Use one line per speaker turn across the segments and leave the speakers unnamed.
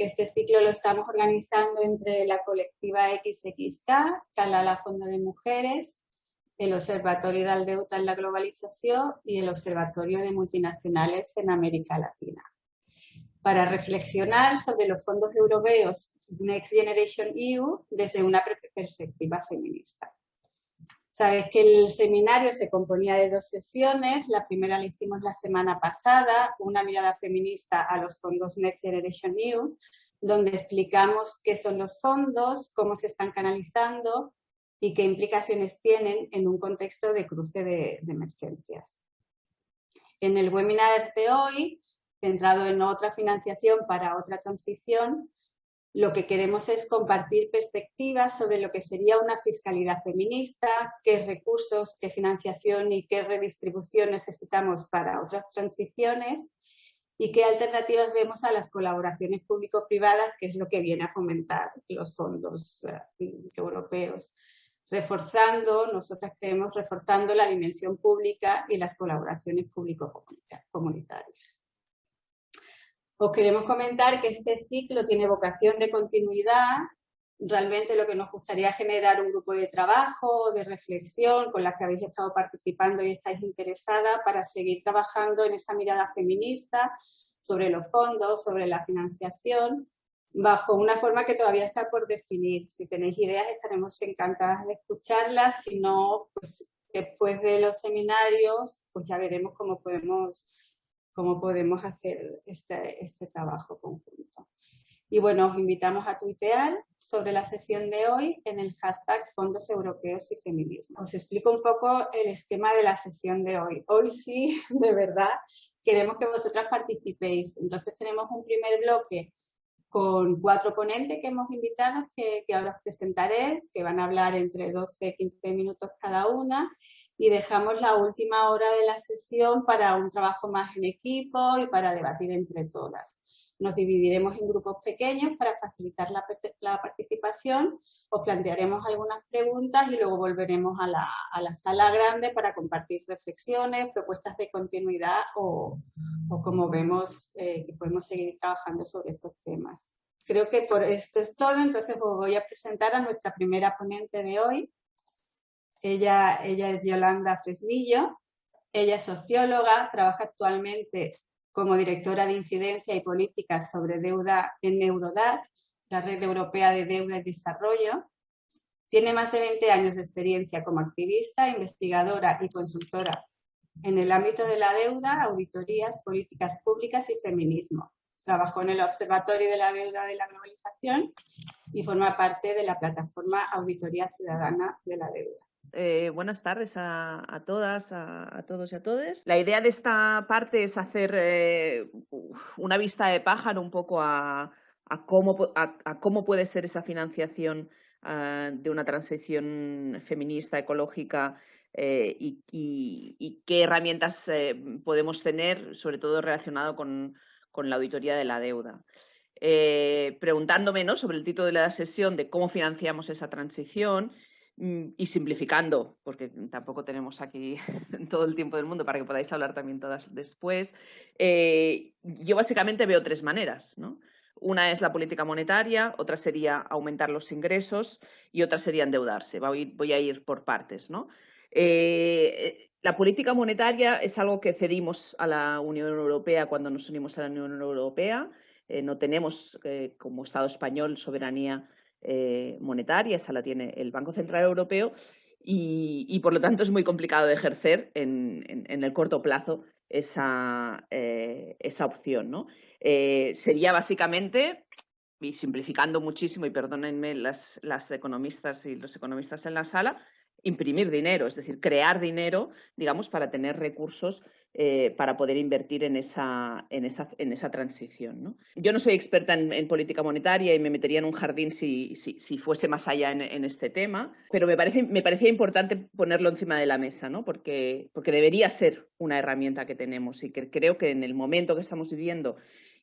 que este ciclo lo estamos organizando entre la colectiva XXK, Calala Fondo de Mujeres, el Observatorio de Aldeuta en la Globalización y el Observatorio de Multinacionales en América Latina. Para reflexionar sobre los fondos europeos Next Generation EU desde una perspectiva feminista. Sabes que el seminario se componía de dos sesiones, la primera la hicimos la semana pasada, una mirada feminista a los fondos Next Generation EU, donde explicamos qué son los fondos, cómo se están canalizando y qué implicaciones tienen en un contexto de cruce de, de emergencias. En el webinar de hoy, centrado en otra financiación para otra transición, lo que queremos es compartir perspectivas sobre lo que sería una fiscalidad feminista, qué recursos, qué financiación y qué redistribución necesitamos para otras transiciones y qué alternativas vemos a las colaboraciones público-privadas, que es lo que viene a fomentar los fondos eh, europeos. Reforzando, nosotras creemos, reforzando la dimensión pública y las colaboraciones público-comunitarias. Os queremos comentar que este ciclo tiene vocación de continuidad. Realmente lo que nos gustaría generar un grupo de trabajo, de reflexión, con las que habéis estado participando y estáis interesadas para seguir trabajando en esa mirada feminista sobre los fondos, sobre la financiación, bajo una forma que todavía está por definir. Si tenéis ideas estaremos encantadas de escucharlas, si no, pues después de los seminarios, pues ya veremos cómo podemos cómo podemos hacer este, este trabajo conjunto. Y bueno, os invitamos a tuitear sobre la sesión de hoy en el hashtag Fondos Europeos y Feminismo. Os explico un poco el esquema de la sesión de hoy. Hoy sí, de verdad, queremos que vosotras participéis. Entonces tenemos un primer bloque con cuatro ponentes que hemos invitado, que, que ahora os presentaré, que van a hablar entre 12 y 15 minutos cada una y dejamos la última hora de la sesión para un trabajo más en equipo y para debatir entre todas. Nos dividiremos en grupos pequeños para facilitar la, participación, os plantearemos algunas preguntas y luego volveremos a la, sala grande para compartir reflexiones, propuestas de continuidad o, como vemos eh, que podemos seguir trabajando sobre estos temas. Creo que por esto es todo, entonces os voy a presentar a nuestra primera ponente de hoy, ella, es Yolanda Fresnillo, ella es socióloga, trabaja actualmente como directora de incidencia y políticas sobre deuda en Eurodat, la Red Europea de Deuda y Desarrollo. Tiene más de 20 años de experiencia como activista, investigadora y consultora en el ámbito de la deuda, auditorías, políticas públicas y feminismo. Trabajó en el Observatorio de la Deuda de la Globalización y forma parte de la plataforma Auditoría Ciudadana de la Deuda.
Eh, buenas tardes a, todas, a, todos y a todas. La idea de esta parte es hacer eh, una vista de pájaro un poco a, cómo, puede ser esa financiación ah, de una transición feminista, ecológica eh, y, qué herramientas podemos tener, sobre todo relacionado con, la auditoría de la deuda. preguntándome sobre el título de la sesión de cómo financiamos esa transición y simplificando, porque tampoco tenemos aquí todo el tiempo del mundo para que podáis hablar también todas después, eh, yo básicamente veo tres maneras. Una es la política monetaria, otra sería aumentar los ingresos y otra sería endeudarse. Voy, a ir por partes. Eh, la política monetaria es algo que cedimos a la Unión Europea cuando nos unimos a la Unión Europea. Eh, no tenemos como Estado español soberanía eh, monetaria, esa la tiene el Banco Central Europeo y, por lo tanto es muy complicado de ejercer en, el corto plazo esa, eh, esa opción. ¿no? Eh, sería básicamente, y simplificando muchísimo, y perdónenme las, las economistas y los economistas en la sala, imprimir dinero, es decir, crear dinero, digamos, para tener recursos eh, para poder invertir en esa, en esa, en esa transición. ¿no? Yo no soy experta en, política monetaria y me metería en un jardín si, si, fuese más allá en, este tema, pero me, parece, me parecía importante ponerlo encima de la mesa, ¿no? porque, porque debería ser una herramienta que tenemos y que creo que en el momento que estamos viviendo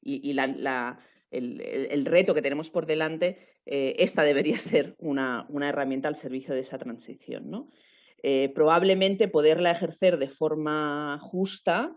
y, el, reto que tenemos por delante, eh, esta debería ser una, una, herramienta al servicio de esa transición. ¿no? Eh, probablemente poderla ejercer de forma justa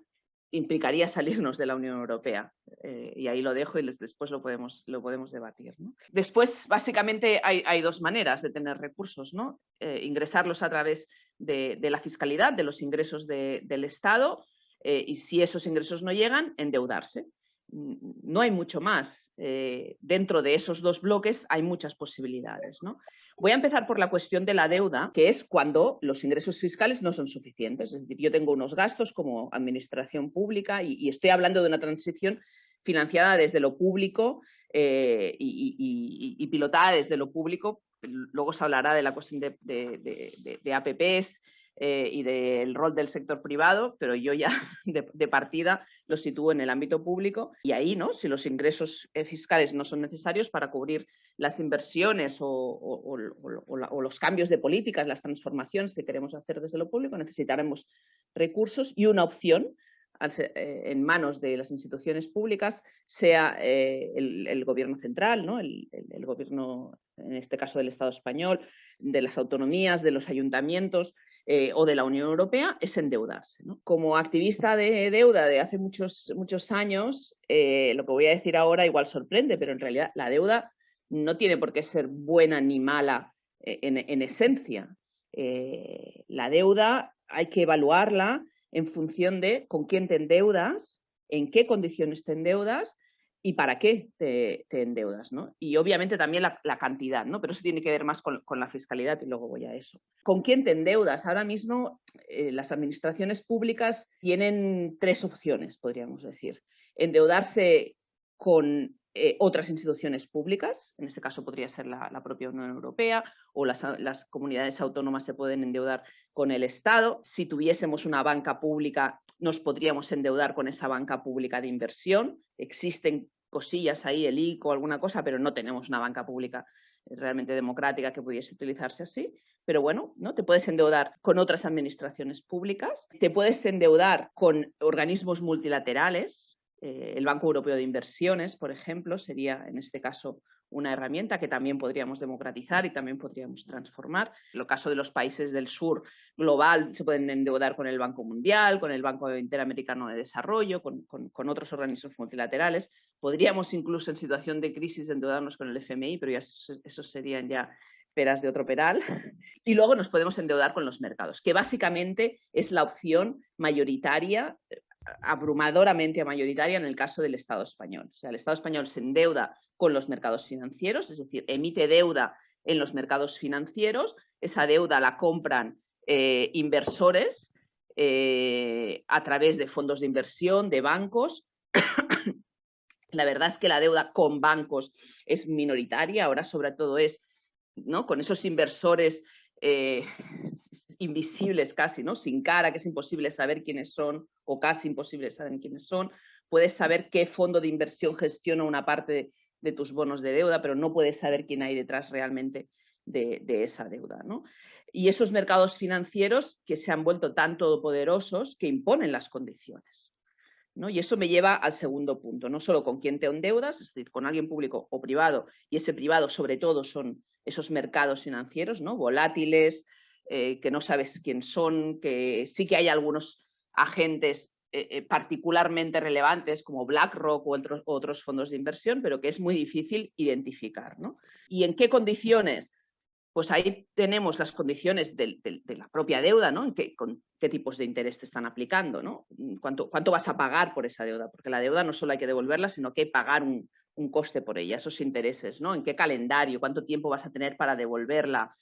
implicaría salirnos de la Unión Europea. Eh, y ahí lo dejo y después lo podemos, lo podemos debatir. Después, básicamente, hay, dos maneras de tener recursos. ¿no? Eh, ingresarlos a través de, la fiscalidad, de los ingresos del Estado, y si esos ingresos no llegan, endeudarse. No hay mucho más. dentro de esos dos bloques hay muchas posibilidades. ¿no? Voy a empezar por la cuestión de la deuda, que es cuando los ingresos fiscales no son suficientes. Es decir, yo tengo unos gastos como administración pública y, estoy hablando de una transición financiada desde lo público eh, y, pilotada desde lo público. Luego se hablará de la cuestión de APPs eh, y del rol del sector privado, pero yo ya de, partida lo sitúo en el ámbito público y ahí, ¿no? Si los ingresos eh, fiscales no son necesarios para cubrir las inversiones o, los cambios de políticas, las transformaciones que queremos hacer desde lo público, necesitaremos recursos y una opción eh, en manos de las instituciones públicas sea el, gobierno central, ¿no? el, gobierno, en este caso del Estado español, de las autonomías, de los ayuntamientos, eh, o de la Unión Europea es endeudarse. Como activista de deuda de hace muchos, muchos años, eh, lo que voy a decir ahora igual sorprende, pero en realidad la deuda no tiene por qué ser buena ni mala eh, en, esencia. la deuda hay que evaluarla en función de con quién te endeudas, en qué condiciones te endeudas y para qué te, endeudas, ¿no? Y obviamente también la, cantidad, ¿no? Pero eso tiene que ver más con, la fiscalidad y luego voy a eso. ¿Con quién te endeudas? Ahora mismo eh, las administraciones públicas tienen tres opciones, podríamos decir. Endeudarse con eh, otras instituciones públicas, en este caso podría ser la, propia Unión Europea o las, las, comunidades autónomas se pueden endeudar con el Estado. Si tuviésemos una banca pública, nos podríamos endeudar con esa banca pública de inversión. Existen cosillas ahí, el ICO, alguna cosa, pero no tenemos una banca pública realmente democrática que pudiese utilizarse así. Pero bueno, ¿no? Te puedes endeudar con otras administraciones públicas, te puedes endeudar con organismos multilaterales, eh, el Banco Europeo de Inversiones, por ejemplo, sería en este caso una herramienta que también podríamos democratizar y también podríamos transformar. En el caso de los países del sur global, se pueden endeudar con el Banco Mundial, con el Banco Interamericano de Desarrollo, con, otros organismos multilaterales. Podríamos incluso en situación de crisis endeudarnos con el FMI, pero ya eso, serían ya peras de otro peral. Y luego nos podemos endeudar con los mercados, que básicamente es la opción mayoritaria abrumadoramente mayoritaria en el caso del Estado español. O sea, el Estado español se endeuda con los mercados financieros, es decir, emite deuda en los mercados financieros, esa deuda la compran eh, inversores eh, a través de fondos de inversión, de bancos. la verdad es que la deuda con bancos es minoritaria, ahora sobre todo es ¿no? con esos inversores eh, invisibles casi, ¿no? Sin cara, que es imposible saber quiénes son o casi imposible saber quiénes son. Puedes saber qué fondo de inversión gestiona una parte de, tus bonos de deuda, pero no puedes saber quién hay detrás realmente de, esa deuda, ¿no? Y esos mercados financieros que se han vuelto tan todopoderosos que imponen las condiciones. ¿no? Y eso me lleva al segundo punto, no solo con quién te endeudas, es decir, con alguien público o privado, y ese privado sobre todo son esos mercados financieros, ¿no? Volátiles, eh, que no sabes quién son, que sí que hay algunos agentes eh, eh, particularmente relevantes como BlackRock u otros, otros fondos de inversión, pero que es muy difícil identificar. ¿no? ¿Y en qué condiciones? Pues ahí tenemos las condiciones de, la propia deuda, ¿no? qué, con qué tipos de interés te están aplicando, ¿no? ¿Cuánto, ¿Cuánto, vas a pagar por esa deuda? Porque la deuda no solo hay que devolverla, sino que hay que pagar un, un coste por ella, esos intereses, ¿no? ¿En qué calendario? ¿Cuánto tiempo vas a tener para devolverla?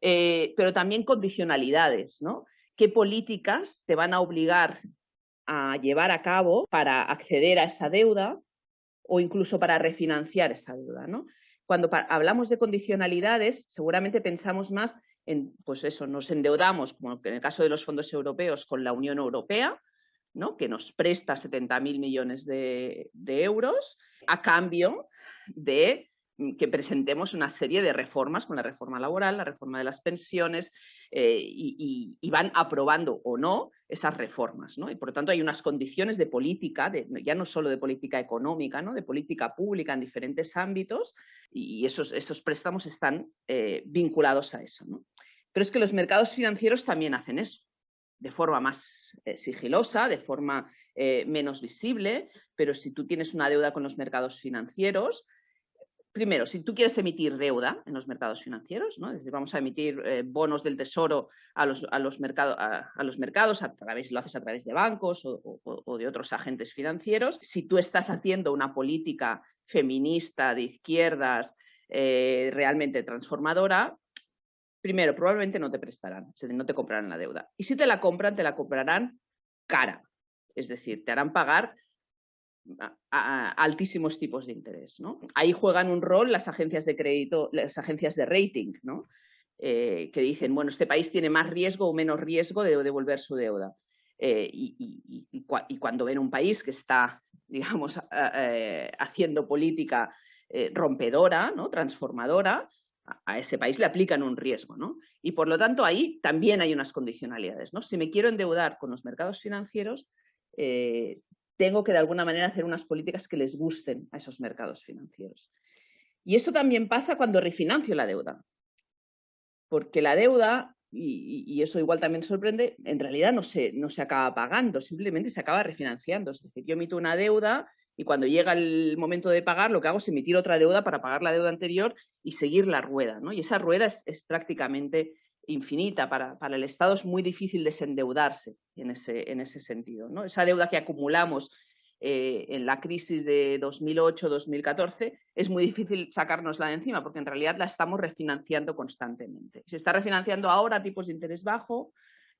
Eh, pero también condicionalidades, ¿no? ¿Qué políticas te van a obligar a llevar a cabo para acceder a esa deuda o incluso para refinanciar esa deuda, ¿no? Cuando hablamos de condicionalidades, seguramente pensamos más en, pues eso, nos endeudamos, como en el caso de los fondos europeos, con la Unión Europea, ¿no? que nos presta 70.000 millones de, euros a cambio de mm, que presentemos una serie de reformas con la reforma laboral, la reforma de las pensiones, eh, y, van aprobando o no esas reformas. ¿no? Y por lo tanto hay unas condiciones de política, ya no solo de política económica, ¿no? de política pública en diferentes ámbitos, y esos, esos préstamos están eh, vinculados a eso. ¿no? Pero es que los mercados financieros también hacen eso de forma más eh, sigilosa, de forma eh, menos visible, pero si tú tienes una deuda con los mercados financieros, primero, si tú quieres emitir deuda en los mercados financieros, ¿no? vamos a emitir eh, bonos del tesoro a los, mercados, a través, lo haces a través de bancos o, de otros agentes financieros. Si tú estás haciendo una política feminista de izquierdas realmente transformadora, primero, probablemente no te prestarán, no te comprarán la deuda. Y si te la compran, te la comprarán cara. Es decir, te harán pagar altísimos tipos de interés. Ahí juegan un rol las agencias de crédito, las agencias de rating. Eh, que dicen, bueno, este país tiene más riesgo o menos riesgo de devolver su deuda. Eh, y, cuando ven un país que está, digamos, eh, haciendo política rompedora, ¿no? transformadora, a, ese país le aplican un riesgo. ¿no? Y por lo tanto ahí también hay unas condicionalidades. ¿no? Si me quiero endeudar con los mercados financieros, tengo que de alguna manera hacer unas políticas que les gusten a esos mercados financieros. Y eso también pasa cuando refinancio la deuda, porque la deuda, y, eso igual también sorprende, en realidad no se, no se acaba pagando, simplemente se acaba refinanciando. Es decir, yo emito una deuda y cuando llega el momento de pagar, lo que hago es emitir otra deuda para pagar la deuda anterior y seguir la rueda. ¿no? Y esa rueda es prácticamente infinita. Para, para, el Estado es muy difícil desendeudarse en ese, en ese sentido. ¿no? Esa deuda que acumulamos eh, en la crisis de 2008-2014 es muy difícil sacárnosla de encima porque en realidad la estamos refinanciando constantemente. Se está refinanciando ahora a tipos de interés bajo,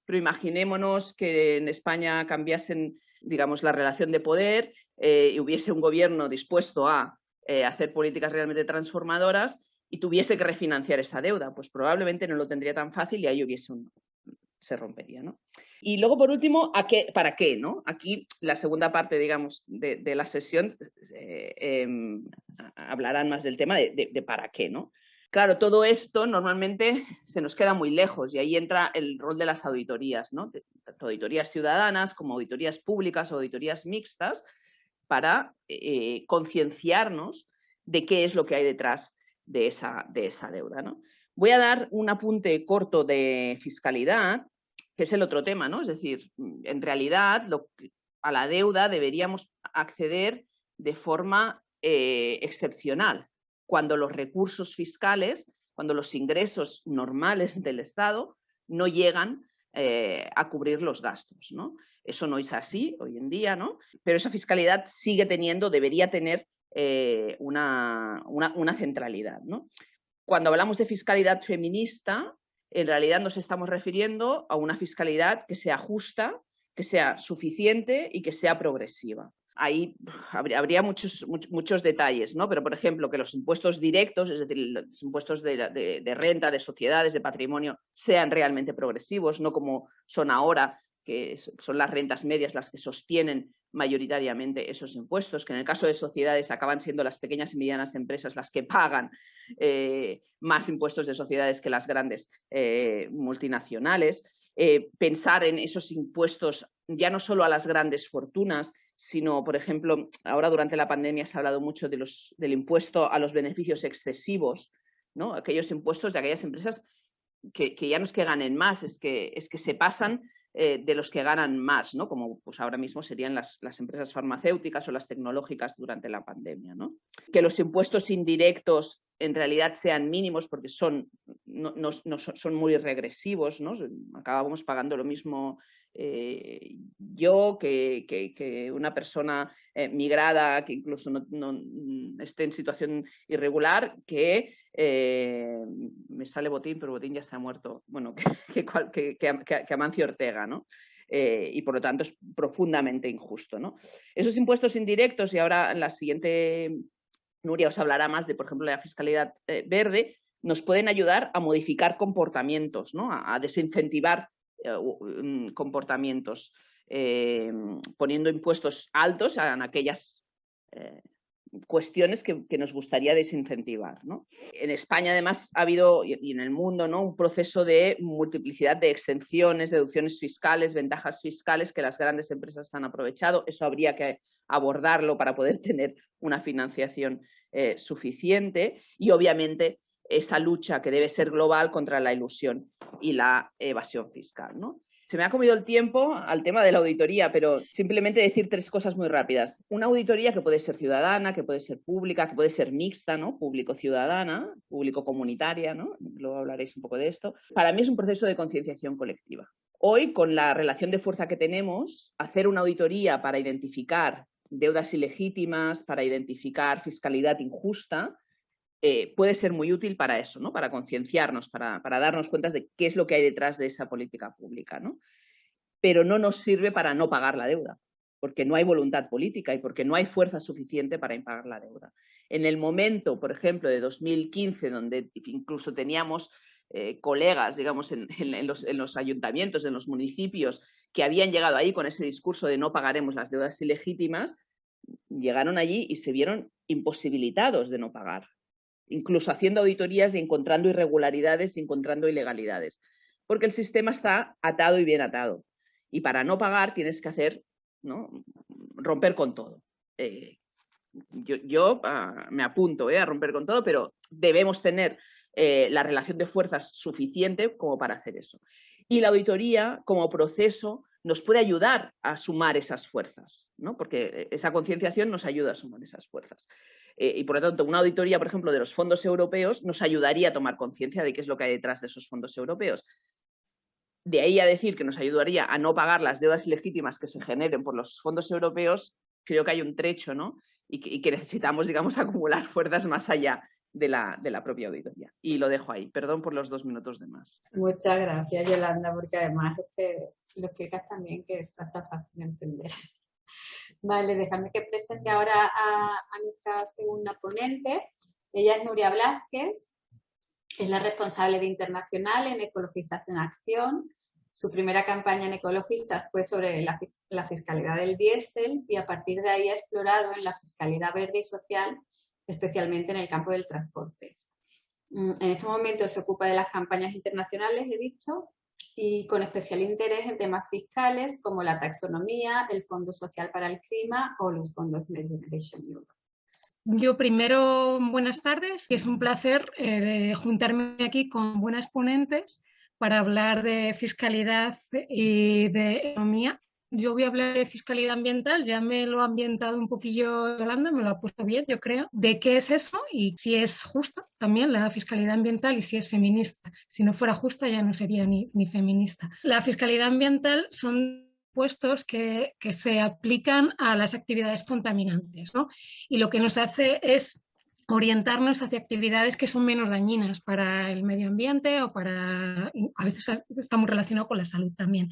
pero imaginémonos que en España cambiasen digamos, la relación de poder eh, y hubiese un gobierno dispuesto a eh, hacer políticas realmente transformadoras y tuviese que refinanciar esa deuda, pues probablemente no lo tendría tan fácil y ahí hubiese un, se rompería, ¿no? Y luego, por último, ¿a qué, ¿para qué? ¿no? Aquí la segunda parte, digamos, de, la sesión eh, em, hablarán más del tema de, para qué, ¿no? Claro, todo esto normalmente se nos queda muy lejos y ahí entra el rol de las auditorías, ¿no? Tanto auditorías ciudadanas como auditorías públicas o auditorías mixtas para eh, concienciarnos de qué es lo que hay detrás de esa, de esa deuda. ¿no? Voy a dar un apunte corto de fiscalidad, que es el otro tema, ¿no? Es decir, en realidad a la deuda deberíamos acceder de forma eh, excepcional, cuando los recursos fiscales, cuando los ingresos normales del Estado no llegan eh, a cubrir los gastos. ¿no? Eso no es así hoy en día, ¿no? pero esa fiscalidad sigue teniendo, debería tener eh, una, una, centralidad. ¿no? Cuando hablamos de fiscalidad feminista, en realidad nos estamos refiriendo a una fiscalidad que sea justa, que sea suficiente y que sea progresiva. Ahí habría, muchos, muchos, detalles, ¿no? pero por ejemplo que los impuestos directos, es decir, los impuestos de, de renta, de sociedades, de patrimonio, sean realmente progresivos, no como son ahora, que son las rentas medias las que sostienen mayoritariamente esos impuestos, que en el caso de sociedades acaban siendo las pequeñas y medianas empresas las que pagan eh, más impuestos de sociedades que las grandes eh, multinacionales. Eh, pensar en esos impuestos ya no solo a las grandes fortunas, sino, por ejemplo, ahora durante la pandemia se ha hablado mucho de los, del impuesto a los beneficios excesivos, ¿no? aquellos impuestos de aquellas empresas que, que ya no es que ganen más, es que, es que se pasan eh, de los que ganan más, ¿no? como pues ahora mismo serían las, empresas farmacéuticas o las tecnológicas durante la pandemia. ¿no? Que los impuestos indirectos en realidad sean mínimos porque son, no, son muy regresivos, ¿no? acabamos pagando lo mismo eh, yo que, una persona eh, migrada que incluso no, esté en situación irregular, que eh, me sale Botín, pero Botín ya está muerto, bueno, que, que, que Amancio Ortega, ¿no? y por lo tanto es profundamente injusto. ¿no? Esos impuestos indirectos, y ahora en la siguiente Nuria os hablará más de, por ejemplo, la fiscalidad verde, nos pueden ayudar a modificar comportamientos, ¿no? a desincentivar eh, mm, comportamientos, eh, poniendo impuestos altos en aquellas eh, cuestiones que, nos gustaría desincentivar. En España, además, ha habido, y en el mundo, ¿no? un proceso de multiplicidad de exenciones, deducciones fiscales, ventajas fiscales que las grandes empresas han aprovechado. Eso habría que abordarlo para poder tener una financiación suficiente y, obviamente, esa lucha que debe ser global contra la ilusión y la evasión fiscal. ¿no? se me ha comido el tiempo al tema de la auditoría, pero simplemente decir tres cosas muy rápidas. Una auditoría que puede ser ciudadana, que puede ser pública, que puede ser mixta, ¿no? Público-ciudadana, público-comunitaria, ¿no? Luego hablaréis un poco de esto. Para mí es un proceso de concienciación colectiva. Hoy, con la relación de fuerza que tenemos, hacer una auditoría para identificar deudas ilegítimas, para identificar fiscalidad injusta, eh, puede ser muy útil para eso, ¿no? para concienciarnos, para, darnos cuenta de qué es lo que hay detrás de esa política pública. ¿no? Pero no nos sirve para no pagar la deuda, porque no hay voluntad política y porque no hay fuerza suficiente para impagar la deuda. En el momento, por ejemplo, de 2015, donde incluso teníamos eh, colegas, digamos, en, los, en los ayuntamientos, en los municipios, que habían llegado ahí con ese discurso de no pagaremos las deudas ilegítimas, llegaron allí y se vieron imposibilitados de no pagar incluso haciendo auditorías y encontrando irregularidades y encontrando ilegalidades, porque el sistema está atado y bien atado. Y para no pagar tienes que hacer, ¿no? romper con todo. Eh, yo, ah, me apunto eh, a romper con todo, pero debemos tener eh, la relación de fuerzas suficiente como para hacer eso. Y la auditoría, como proceso, nos puede ayudar a sumar esas fuerzas, ¿no? porque esa concienciación nos ayuda a sumar esas fuerzas. Eh, y por lo tanto, una auditoría, por ejemplo, de los fondos europeos nos ayudaría a tomar conciencia de qué es lo que hay detrás de esos fondos europeos. De ahí a decir que nos ayudaría a no pagar las deudas ilegítimas que se generen por los fondos europeos, creo que hay un trecho, ¿no? Y que, necesitamos, digamos, acumular fuerzas más allá de la, de la, propia auditoría. Y lo dejo ahí. Perdón por los dos minutos de más.
Muchas gracias, Yolanda, porque además es que lo explicas también que es hasta fácil de entender. Vale, déjame que presente ahora a, nuestra segunda ponente. Ella es Nuria Blázquez, es la responsable de Internacional en Ecologistas en Acción. Su primera campaña en Ecologistas fue sobre la, la fiscalidad del diésel y a partir de ahí ha explorado en la fiscalidad verde y social, especialmente en el campo del transporte. Mm, en este momento se ocupa de las campañas internacionales, he dicho, y con especial interés en temas fiscales como la taxonomía, el Fondo Social para el Clima o los fondos Next Generation Europe.
Yo primero, buenas tardes, es un placer eh, juntarme aquí con buenas ponentes para hablar de fiscalidad y de economía yo voy a hablar de fiscalidad ambiental, ya me lo ha ambientado un poquillo Yolanda, me lo ha puesto bien, yo creo, de qué es eso y si es justa también la fiscalidad ambiental y si es feminista. Si no fuera justa ya no sería ni, ni feminista. La fiscalidad ambiental son puestos que, que, se aplican a las actividades contaminantes ¿no? y lo que nos hace es orientarnos hacia actividades que son menos dañinas para el medio ambiente o para, a veces está muy relacionado con la salud también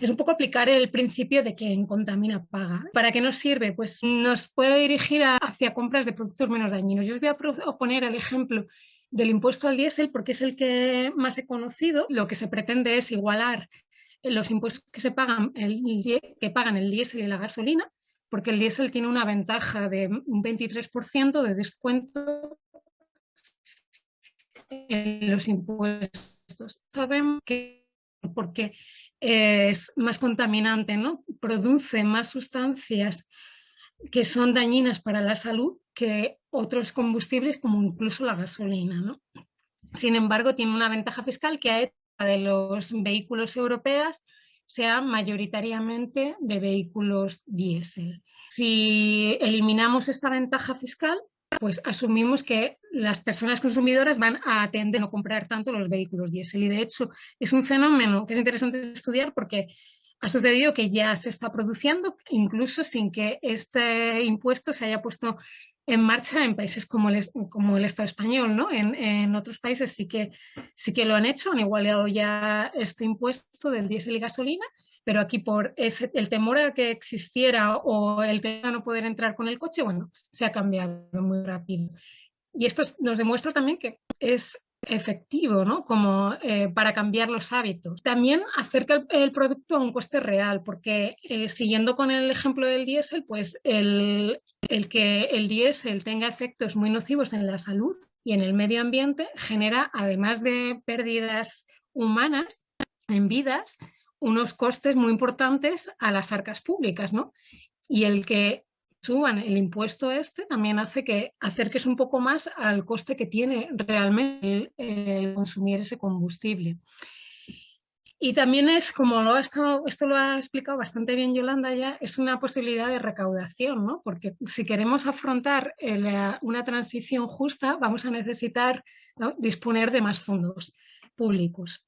es un poco aplicar el principio de quien contamina paga. ¿Para qué nos sirve? Pues nos puede dirigir hacia compras de productos menos dañinos. Yo os voy a poner el ejemplo del impuesto al diésel porque es el que más he conocido. Lo que se pretende es igualar los impuestos que se pagan el, que pagan el diésel y la gasolina, porque el diésel tiene una ventaja de un 23% de descuento en los impuestos. Sabemos que porque es más contaminante, ¿no? produce más sustancias que son dañinas para la salud que otros combustibles como incluso la gasolina. ¿no? Sin embargo, tiene una ventaja fiscal que hecho de los vehículos europeos sea mayoritariamente de vehículos diésel. Si eliminamos esta ventaja fiscal, pues asumimos que las personas consumidoras van a atender a no comprar tanto los vehículos diésel. Y de hecho es un fenómeno que es interesante estudiar porque ha sucedido que ya se está produciendo, incluso sin que este impuesto se haya puesto en marcha en países como el, como el Estado español. ¿no? En, en, otros países sí que, sí que lo han hecho, han igualado ya este impuesto del diésel y gasolina pero aquí por el temor a que existiera o el tema no poder entrar con el coche, bueno, se ha cambiado muy rápido. Y esto nos demuestra también que es efectivo, ¿no? Como eh, para cambiar los hábitos. También acerca el, producto a un coste real, porque eh, siguiendo con el ejemplo del diésel, pues el, el que el diésel tenga efectos muy nocivos en la salud y en el medio ambiente genera, además de pérdidas humanas en vidas, unos costes muy importantes a las arcas públicas, ¿no? Y el que suban el impuesto este también hace que acerques un poco más al coste que tiene realmente el, consumir ese combustible. Y también es, como lo ha estado, esto lo ha explicado bastante bien Yolanda ya, es una posibilidad de recaudación, ¿no? Porque si queremos afrontar una transición justa, vamos a necesitar disponer de más fondos públicos.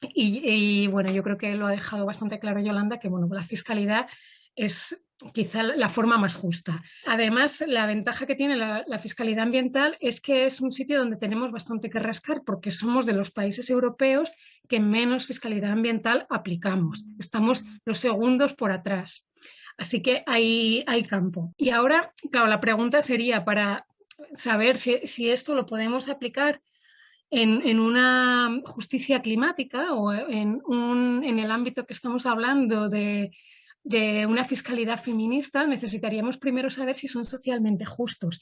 Y, bueno, yo creo que lo ha dejado bastante claro Yolanda, que bueno, la fiscalidad es quizá la forma más justa. Además, la ventaja que tiene la, fiscalidad ambiental es que es un sitio donde tenemos bastante que rascar porque somos de los países europeos que menos fiscalidad ambiental aplicamos. Estamos los segundos por atrás. Así que hay, hay campo. Y ahora, claro, la pregunta sería para saber si, esto lo podemos aplicar en, una justicia climática o en, un, en el ámbito que estamos hablando de de una fiscalidad feminista, necesitaríamos primero saber si son socialmente justos.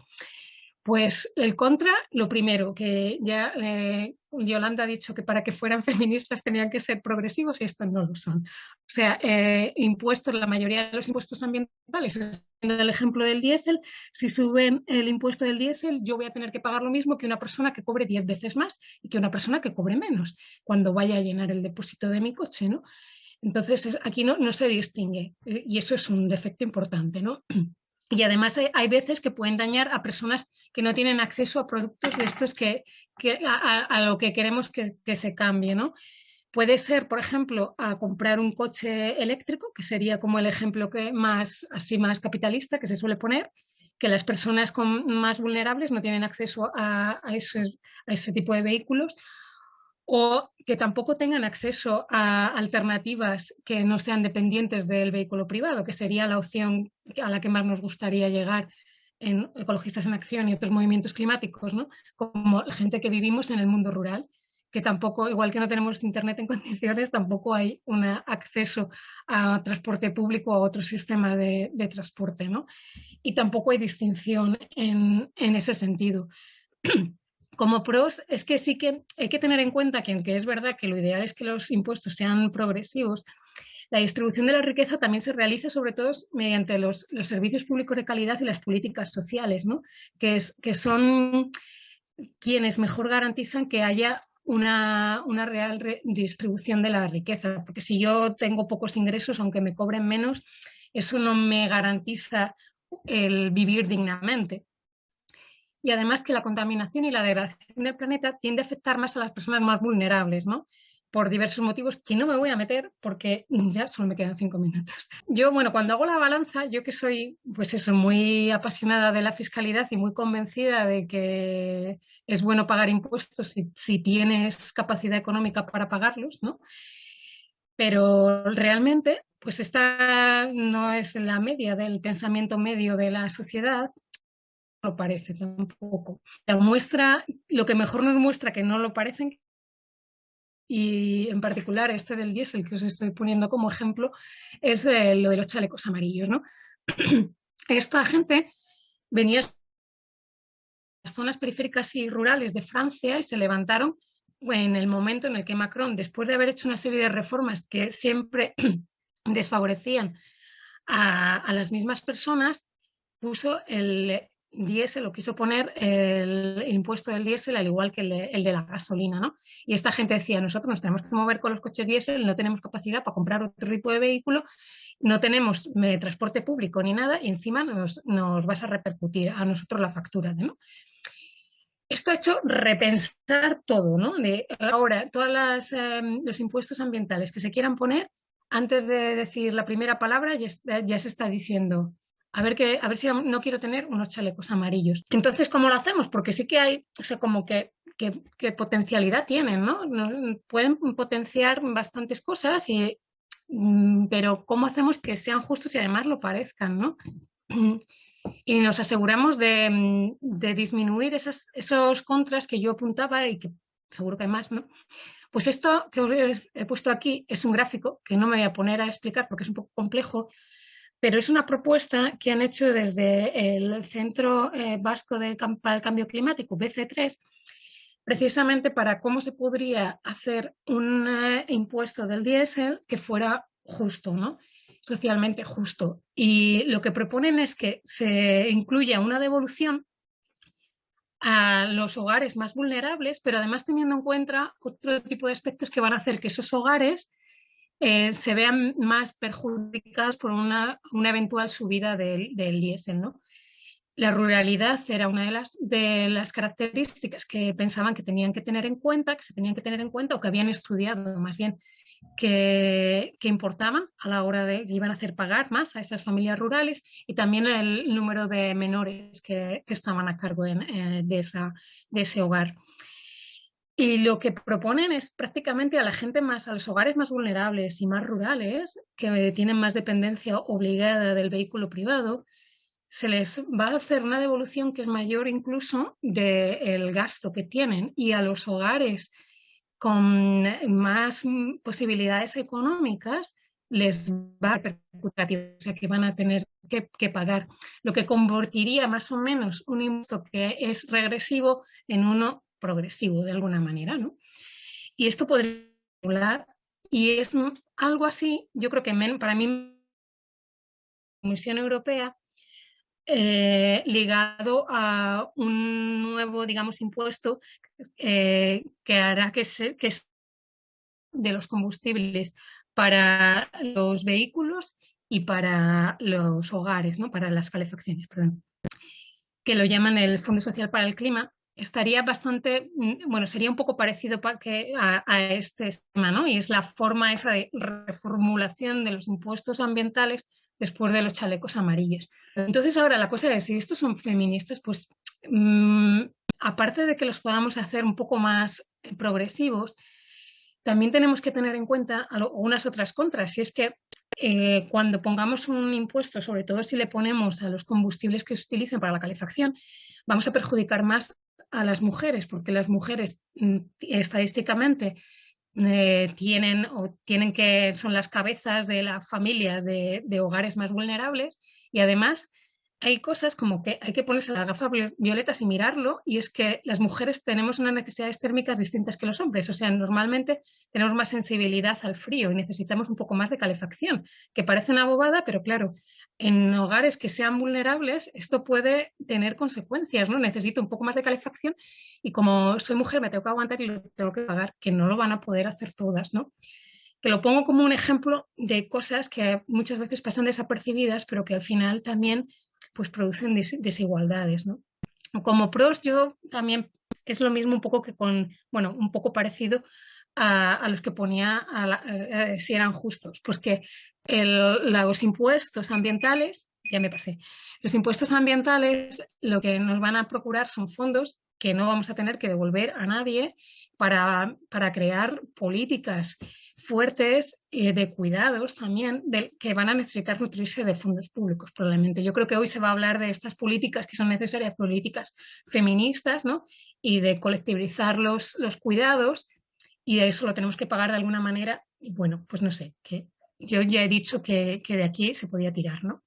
Pues el contra, lo primero, que ya eh, Yolanda ha dicho que para que fueran feministas tenían que ser progresivos y estos no lo son. O sea, eh, impuestos, la mayoría de los impuestos ambientales, en el ejemplo del diésel, si suben el impuesto del diésel, yo voy a tener que pagar lo mismo que una persona que cobre 10 veces más y que una persona que cobre menos cuando vaya a llenar el depósito de mi coche, ¿no? Entonces, aquí no, se distingue eh, y eso es un defecto importante. ¿no? Y además hay, veces que pueden dañar a personas que no tienen acceso a productos de estos que, a, lo que queremos que, se cambie. ¿no? Puede ser, por ejemplo, a comprar un coche eléctrico, que sería como el ejemplo que más, así más capitalista que se suele poner, que las personas más vulnerables no tienen acceso a, a ese tipo de vehículos, o que tampoco tengan acceso a alternativas que no sean dependientes del vehículo privado, que sería la opción a la que más nos gustaría llegar en Ecologistas en Acción y otros movimientos climáticos, ¿no? como gente que vivimos en el mundo rural, que tampoco, igual que no tenemos internet en condiciones, tampoco hay un acceso a transporte público o a otro sistema de, transporte. ¿no? Y tampoco hay distinción en, en ese sentido. como pros es que sí que hay que tener en cuenta que aunque es verdad que lo ideal es que los impuestos sean progresivos, la distribución de la riqueza también se realiza sobre todo mediante los, servicios públicos de calidad y las políticas sociales, ¿no? que, es, que son quienes mejor garantizan que haya una, una real distribución de la riqueza, porque si yo tengo pocos ingresos, aunque me cobren menos, eso no me garantiza el vivir dignamente y además que la contaminación y la degradación del planeta tiende a afectar más a las personas más vulnerables, ¿no? por diversos motivos que no me voy a meter porque ya solo me quedan cinco minutos. Yo, bueno, cuando hago la balanza, yo que soy, pues eso, muy apasionada de la fiscalidad y muy convencida de que es bueno pagar impuestos si, si tienes capacidad económica para pagarlos, ¿no? Pero realmente, pues esta no es la media del pensamiento medio de la sociedad lo parece tampoco. La muestra, lo que mejor nos muestra que no lo parecen, y en particular este del diésel que os estoy poniendo como ejemplo, es lo de los chalecos amarillos. ¿no? Esta gente venía de las zonas periféricas y rurales de Francia y se levantaron en el momento en el que Macron, después de haber hecho una serie de reformas que siempre desfavorecían a, a las mismas personas, puso el, diésel o quiso poner el impuesto del diésel al igual que el de, la gasolina. ¿no? Y esta gente decía, nosotros nos tenemos que mover con los coches diésel, no tenemos capacidad para comprar otro tipo de vehículo, no tenemos eh, transporte público ni nada y encima nos, nos, vas a repercutir a nosotros la factura. ¿no? Esto ha hecho repensar todo, ¿no? De ahora, todos em, los impuestos ambientales que se quieran poner, antes de decir la primera palabra ya se está diciendo a ver, que, a ver si no quiero tener unos chalecos amarillos. Entonces, ¿cómo lo hacemos? Porque sí que hay, o sea, como que, que, potencialidad tienen, ¿no? Pueden potenciar bastantes cosas, mm, pero ¿cómo hacemos que sean justos y además lo parezcan, ¿no? Y nos aseguramos de, mm, disminuir esos contras que yo apuntaba y que seguro que hay más, ¿no? Pues esto que os he puesto aquí es un gráfico que no me voy a poner a explicar porque es un poco complejo, pero es una propuesta que han hecho desde el Centro eh, Vasco de, para el Cambio Climático, BC3, precisamente para cómo se podría hacer un eh, impuesto del diésel que fuera justo, ¿no? socialmente justo. Y lo que proponen es que se incluya una devolución a los hogares más vulnerables, pero además teniendo en cuenta otro tipo de aspectos que van a hacer que esos hogares eh, se vean más perjudicados por una, eventual subida del, del diésel. ¿no? La ruralidad era una de las, de las características que pensaban que tenían que tener en cuenta, que se tenían que tener en cuenta o que habían estudiado más bien que, importaban a la hora de iban a hacer pagar más a esas familias rurales y también el número de menores que, estaban a cargo eh, de, esa, de ese hogar. Y lo que proponen es prácticamente a la gente más, a los hogares más vulnerables y más rurales, que tienen más dependencia obligada del vehículo privado, se les va a hacer una devolución que es mayor incluso del gasto que tienen. Y a los hogares con más posibilidades económicas les va a repercutir, o sea que van a tener que, pagar, lo que convertiría más o menos un impuesto que es regresivo en uno progresivo de alguna manera. ¿no? Y esto podría hablar, y es algo así, yo creo que para mí la Comisión Europea eh, ligado a un nuevo, digamos, impuesto eh, que hará que, se, que de los combustibles para los vehículos y para los hogares, ¿no? para las calefacciones, perdón, que lo llaman el Fondo Social para el Clima, estaría bastante, mm, bueno, sería un poco parecido a, a este esquema, ¿no? Y es la forma esa de reformulación de los impuestos ambientales después de los chalecos amarillos. Entonces ahora la cosa es, si estos son feministas, pues mm, aparte de que los podamos hacer un poco más eh, progresivos, también tenemos que tener en cuenta unas otras contras, y es que eh, cuando pongamos un impuesto, sobre todo si le ponemos a los combustibles que se utilizan para la calefacción, vamos a perjudicar más a las mujeres, porque las mujeres mm, estadísticamente eh, tienen o tienen que son las cabezas de la familia de, de, hogares más vulnerables y además hay cosas como que hay que ponerse las gafas violetas y mirarlo, y es que las mujeres tenemos unas necesidades térmicas distintas que los hombres. O sea, normalmente tenemos más sensibilidad al frío y necesitamos un poco más de calefacción, que parece una bobada, pero claro, en hogares que sean vulnerables esto puede tener consecuencias, ¿no? Necesito un poco más de calefacción y como soy mujer me tengo que aguantar y lo tengo que pagar, que no lo van a poder hacer todas, ¿no? que lo pongo como un ejemplo de cosas que muchas veces pasan desapercibidas, pero que al final también pues producen desigualdades. ¿no? Como pros yo también es lo mismo un poco que con, bueno, un poco parecido a, los que ponía a si eran justos, pues que los impuestos ambientales, ya me pasé, los impuestos ambientales lo que nos van a procurar son fondos que no vamos a tener que devolver a nadie para, para crear políticas fuertes eh, de cuidados también que van a necesitar nutrirse de fondos públicos probablemente. Yo creo que hoy se va a hablar de estas políticas que son necesarias, políticas feministas, ¿no? Y de colectivizar los, los cuidados y de eso lo tenemos que pagar de alguna manera. Y bueno, pues no sé, que yo ya he dicho que, que de aquí se podía tirar, ¿no?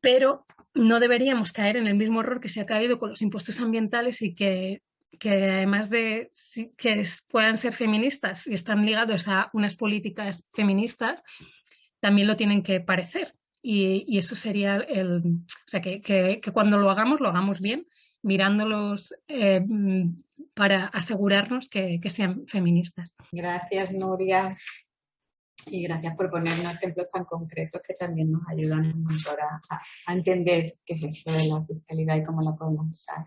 Pero no deberíamos caer en el mismo error que se ha caído con los impuestos ambientales y que que además de que puedan ser feministas y están ligados a unas políticas feministas, también lo tienen que parecer. Y, eso sería el... O sea, que, cuando lo hagamos, lo hagamos bien, mirándolos eh, para asegurarnos que, sean feministas.
Gracias, Nuria. Y gracias por ponernos ejemplos tan concretos que también nos ayudan a, a entender qué es esto de la fiscalidad y cómo la podemos usar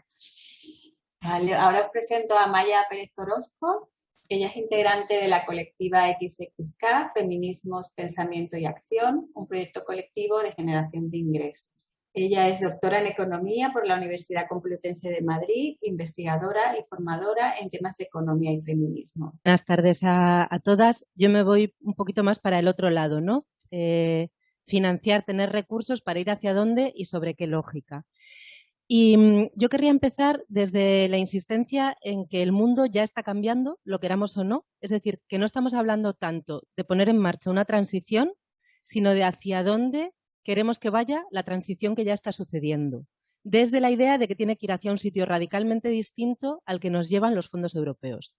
ahora os presento a Maya Pérez Orozco. Ella es integrante de la colectiva XXK, Feminismos, Pensamiento y Acción, un proyecto colectivo de generación de ingresos. Ella es doctora en Economía por la Universidad Complutense de Madrid, investigadora y formadora en temas de economía y feminismo.
Buenas tardes a, todas. Yo me voy un poquito más para el otro lado, ¿no? Eh, financiar, tener recursos para ir hacia dónde y sobre qué lógica. Y mm, yo querría empezar desde la insistencia en que el mundo ya está cambiando, lo queramos o no. Es decir, que no estamos hablando tanto de poner en marcha una transición, sino de hacia dónde queremos que vaya la transición que ya está sucediendo. Desde la idea de que tiene que ir hacia un sitio radicalmente distinto al que nos llevan los fondos europeos.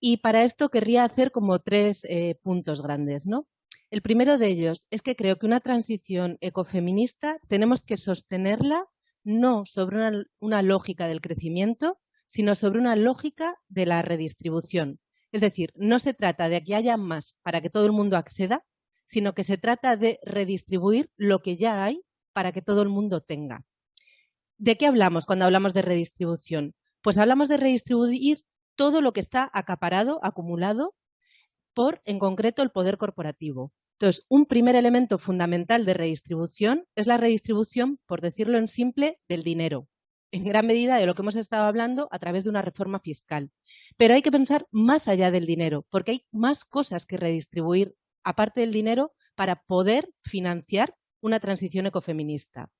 Y para esto querría hacer como tres eh, puntos grandes. ¿no? El primero de ellos es que creo que una transición ecofeminista tenemos que sostenerla no sobre una, lógica del crecimiento, sino sobre una lógica de la redistribución. Es decir, no se trata de que haya más para que todo el mundo acceda, sino que se trata de redistribuir lo que ya hay para que todo el mundo tenga. ¿De qué hablamos cuando hablamos de redistribución? Pues hablamos de redistribuir todo lo que está acaparado, acumulado, por, en concreto, el poder corporativo. Entonces, un primer elemento fundamental de redistribución es la redistribución, por decirlo en simple, del dinero. En gran medida de lo que hemos estado hablando a través de una reforma fiscal. Pero hay que pensar más allá del dinero, porque hay más cosas que redistribuir, aparte del dinero, para poder financiar una transición ecofeminista.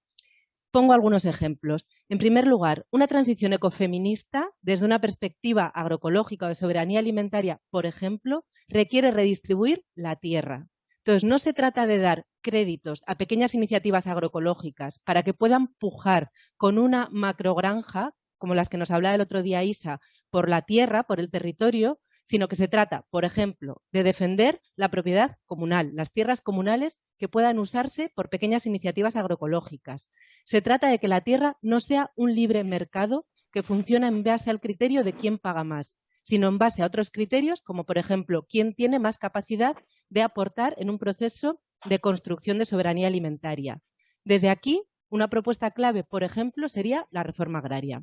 Pongo algunos ejemplos. En primer lugar, una transición ecofeminista, desde una perspectiva agroecológica o de soberanía alimentaria, por ejemplo, requiere redistribuir la tierra. Entonces, no se trata de dar créditos a pequeñas iniciativas agroecológicas para que puedan pujar con una macrogranja, como las que nos hablaba el otro día Isa, por la tierra, por el territorio, sino que se trata, por ejemplo, de defender la propiedad comunal, las tierras comunales que puedan usarse por pequeñas iniciativas agroecológicas. Se trata de que la tierra no sea un libre mercado que funciona en base al criterio de quién paga más, sino en base a otros criterios, como por ejemplo, quién tiene más capacidad de aportar en un proceso de construcción de soberanía alimentaria. Desde aquí, una propuesta clave, por ejemplo, sería la reforma agraria.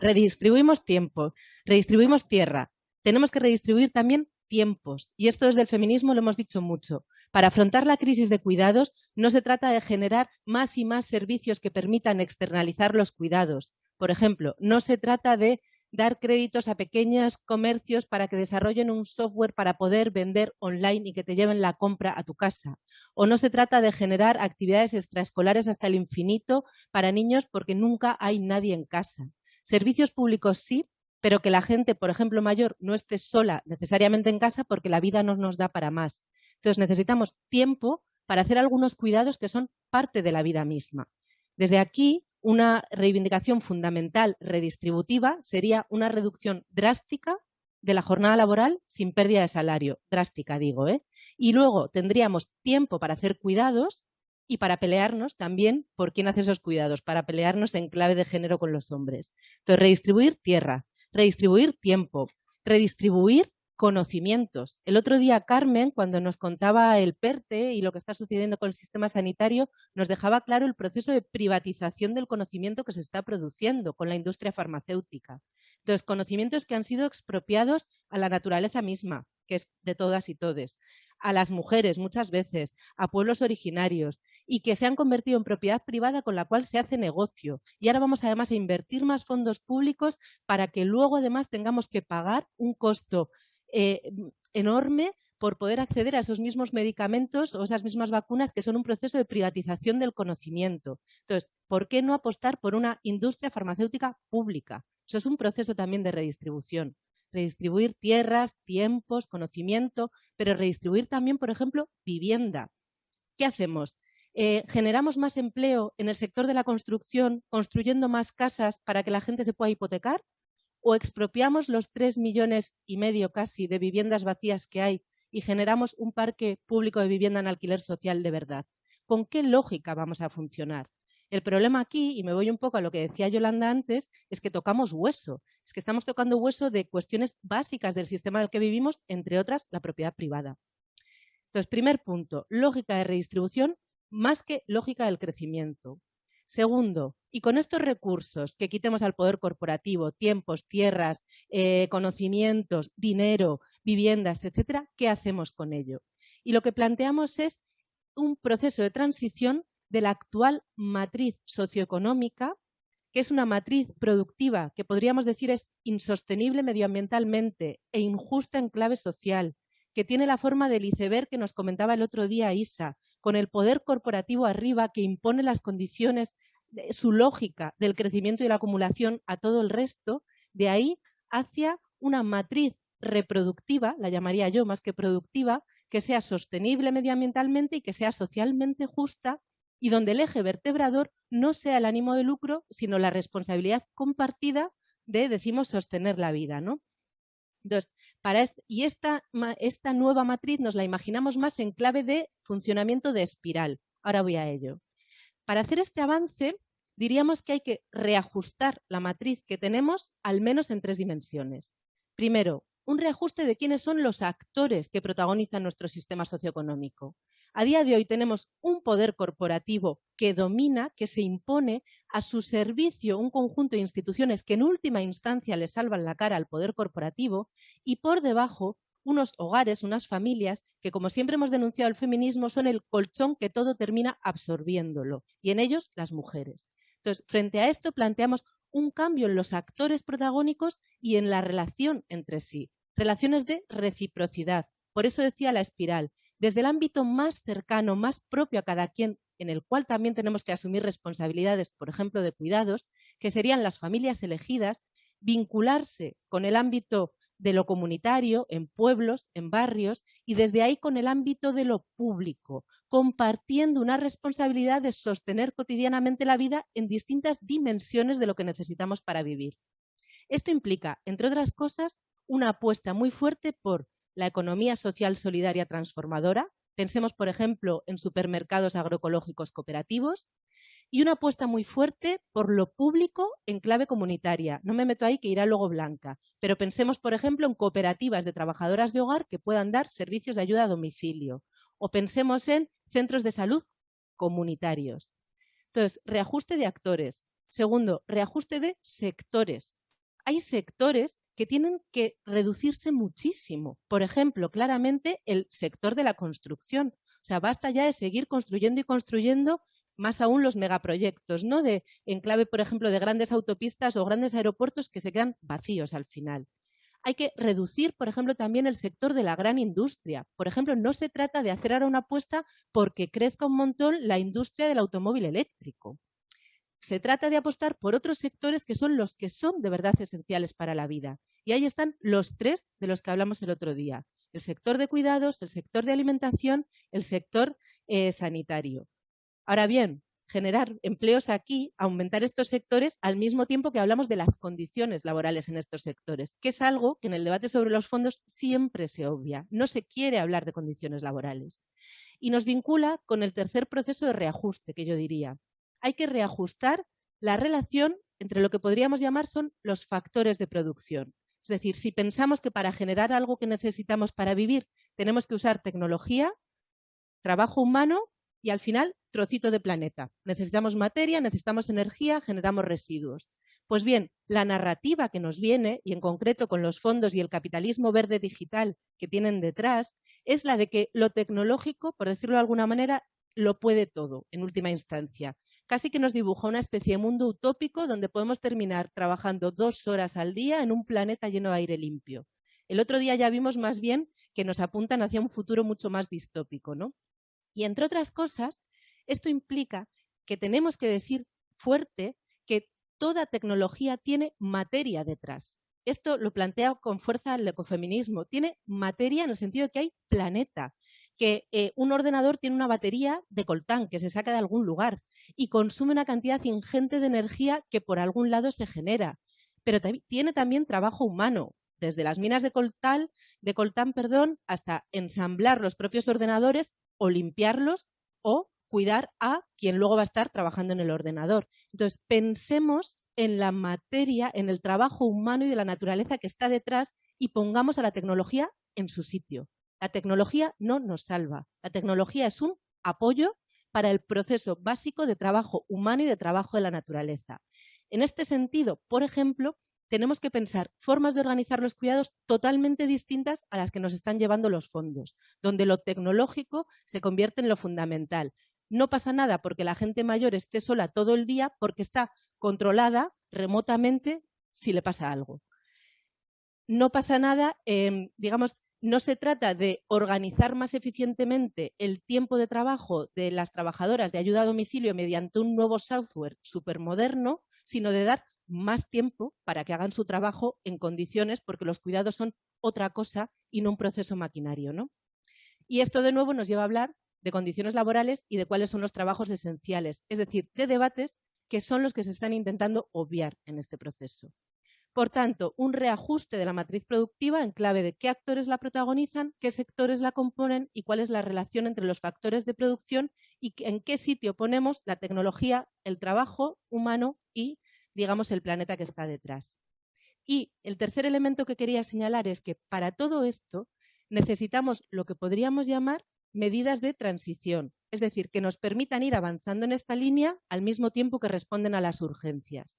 Redistribuimos tiempo, redistribuimos tierra, tenemos que redistribuir también tiempos. Y esto desde el feminismo lo hemos dicho mucho. Para afrontar la crisis de cuidados no se trata de generar más y más servicios que permitan externalizar los cuidados. Por ejemplo, no se trata de dar créditos a pequeños comercios para que desarrollen un software para poder vender online y que te lleven la compra a tu casa. O no se trata de generar actividades extraescolares hasta el infinito para niños porque nunca hay nadie en casa. Servicios públicos sí, pero que la gente, por ejemplo, mayor, no esté sola necesariamente en casa porque la vida no nos da para más. Entonces necesitamos tiempo para hacer algunos cuidados que son parte de la vida misma. Desde aquí, una reivindicación fundamental redistributiva sería una reducción drástica de la jornada laboral sin pérdida de salario. Drástica, digo. ¿eh? Y luego tendríamos tiempo para hacer cuidados y para pelearnos también por quién hace esos cuidados, para pelearnos en clave de género con los hombres. Entonces, redistribuir tierra, redistribuir tiempo, redistribuir conocimientos. El otro día Carmen, cuando nos contaba el PERTE y lo que está sucediendo con el sistema sanitario, nos dejaba claro el proceso de privatización del conocimiento que se está produciendo con la industria farmacéutica. Entonces, conocimientos que han sido expropiados a la naturaleza misma, que es de todas y todes a las mujeres muchas veces, a pueblos originarios y que se han convertido en propiedad privada con la cual se hace negocio. Y ahora vamos además a invertir más fondos públicos para que luego además tengamos que pagar un costo eh, enorme por poder acceder a esos mismos medicamentos o esas mismas vacunas que son un proceso de privatización del conocimiento. Entonces, ¿por qué no apostar por una industria farmacéutica pública? Eso es un proceso también de redistribución redistribuir tierras, tiempos, conocimiento, pero redistribuir también, por ejemplo, vivienda. ¿Qué hacemos? Eh, ¿Generamos más empleo en el sector de la construcción, construyendo más casas para que la gente se pueda hipotecar? ¿O expropiamos los tres millones y medio casi de viviendas vacías que hay y generamos un parque público de vivienda en alquiler social de verdad? ¿Con qué lógica vamos a funcionar? El problema aquí, y me voy un poco a lo que decía Yolanda antes, es que tocamos hueso. Es que estamos tocando hueso de cuestiones básicas del sistema en el que vivimos, entre otras, la propiedad privada. Entonces, primer punto, lógica de redistribución más que lógica del crecimiento. Segundo, y con estos recursos que quitemos al poder corporativo, tiempos, tierras, eh, conocimientos, dinero, viviendas, etcétera, ¿qué hacemos con ello? Y lo que planteamos es un proceso de transición de la actual matriz socioeconómica, que es una matriz productiva que podríamos decir es insostenible medioambientalmente e injusta en clave social, que tiene la forma del iceberg que nos comentaba el otro día Isa, con el poder corporativo arriba que impone las condiciones, de su lógica del crecimiento y la acumulación a todo el resto, de ahí hacia una matriz reproductiva, la llamaría yo más que productiva, que sea sostenible medioambientalmente y que sea socialmente justa y donde el eje vertebrador no sea el ánimo de lucro, sino la responsabilidad compartida de, decimos, sostener la vida. ¿no? Entonces, para y esta, esta nueva matriz nos la imaginamos más en clave de funcionamiento de espiral. Ahora voy a ello. Para hacer este avance, diríamos que hay que reajustar la matriz que tenemos al menos en tres dimensiones. Primero, un reajuste de quiénes son los actores que protagonizan nuestro sistema socioeconómico. A día de hoy tenemos un poder corporativo que domina, que se impone a su servicio un conjunto de instituciones que en última instancia le salvan la cara al poder corporativo y por debajo unos hogares, unas familias que, como siempre hemos denunciado el feminismo, son el colchón que todo termina absorbiéndolo, y en ellos las mujeres. Entonces, frente a esto planteamos un cambio en los actores protagónicos y en la relación entre sí, relaciones de reciprocidad. Por eso decía la espiral, desde el ámbito más cercano, más propio a cada quien, en el cual también tenemos que asumir responsabilidades, por ejemplo, de cuidados, que serían las familias elegidas, vincularse con el ámbito de lo comunitario, en pueblos, en barrios, y desde ahí con el ámbito de lo público, compartiendo una responsabilidad de sostener cotidianamente la vida en distintas dimensiones de lo que necesitamos para vivir. Esto implica, entre otras cosas, una apuesta muy fuerte por la economía social solidaria transformadora. Pensemos, por ejemplo, en supermercados agroecológicos cooperativos y una apuesta muy fuerte por lo público en clave comunitaria. No me meto ahí que irá luego blanca, pero pensemos, por ejemplo, en cooperativas de trabajadoras de hogar que puedan dar servicios de ayuda a domicilio o pensemos en centros de salud comunitarios. Entonces, reajuste de actores. Segundo, reajuste de sectores. Hay sectores que tienen que reducirse muchísimo. Por ejemplo, claramente el sector de la construcción. O sea, basta ya de seguir construyendo y construyendo más aún los megaproyectos, ¿no? De enclave, por ejemplo, de grandes autopistas o grandes aeropuertos que se quedan vacíos al final. Hay que reducir, por ejemplo, también el sector de la gran industria. Por ejemplo, no se trata de hacer ahora una apuesta porque crezca un montón la industria del automóvil eléctrico se trata de apostar por otros sectores que son los que son de verdad esenciales para la vida. Y ahí están los tres de los que hablamos el otro día. El sector de cuidados, el sector de alimentación, el sector eh, sanitario. Ahora bien, generar empleos aquí, aumentar estos sectores al mismo tiempo que hablamos de las condiciones laborales en estos sectores, que es algo que en el debate sobre los fondos siempre se obvia. No se quiere hablar de condiciones laborales. Y nos vincula con el tercer proceso de reajuste, que yo diría, hay que reajustar la relación entre lo que podríamos llamar son los factores de producción. Es decir, si pensamos que para generar algo que necesitamos para vivir tenemos que usar tecnología, trabajo humano y al final trocito de planeta. Necesitamos materia, necesitamos energía, generamos residuos. Pues bien, la narrativa que nos viene, y en concreto con los fondos y el capitalismo verde digital que tienen detrás, es la de que lo tecnológico, por decirlo de alguna manera, lo puede todo en última instancia casi que nos dibuja una especie de mundo utópico donde podemos terminar trabajando dos horas al día en un planeta lleno de aire limpio. El otro día ya vimos más bien que nos apuntan hacia un futuro mucho más distópico. ¿no? Y entre otras cosas, esto implica que tenemos que decir fuerte que toda tecnología tiene materia detrás. Esto lo plantea con fuerza el ecofeminismo. Tiene materia en el sentido de que hay planeta que eh, un ordenador tiene una batería de coltán que se saca de algún lugar y consume una cantidad ingente de energía que por algún lado se genera. Pero tiene también trabajo humano, desde las minas de coltán, de coltán perdón, hasta ensamblar los propios ordenadores o limpiarlos o cuidar a quien luego va a estar trabajando en el ordenador. Entonces, pensemos en la materia, en el trabajo humano y de la naturaleza que está detrás y pongamos a la tecnología en su sitio. La tecnología no nos salva. La tecnología es un apoyo para el proceso básico de trabajo humano y de trabajo de la naturaleza. En este sentido, por ejemplo, tenemos que pensar formas de organizar los cuidados totalmente distintas a las que nos están llevando los fondos, donde lo tecnológico se convierte en lo fundamental. No pasa nada porque la gente mayor esté sola todo el día porque está controlada remotamente si le pasa algo. No pasa nada, em, digamos, no se trata de organizar más eficientemente el tiempo de trabajo de las trabajadoras de ayuda a domicilio mediante un nuevo software supermoderno, sino de dar más tiempo para que hagan su trabajo en condiciones, porque los cuidados son otra cosa y no un proceso maquinario. ¿no? Y esto de nuevo nos lleva a hablar de condiciones laborales y de cuáles son los trabajos esenciales, es decir, de debates que son los que se están intentando obviar en este proceso. Por tanto, un reajuste de la matriz productiva en clave de qué actores la protagonizan, qué sectores la componen y cuál es la relación entre los factores de producción y en qué sitio ponemos la tecnología, el trabajo humano y, digamos, el planeta que está detrás. Y el tercer elemento que quería señalar es que para todo esto necesitamos lo que podríamos llamar medidas de transición, es decir, que nos permitan ir avanzando en esta línea al mismo tiempo que responden a las urgencias.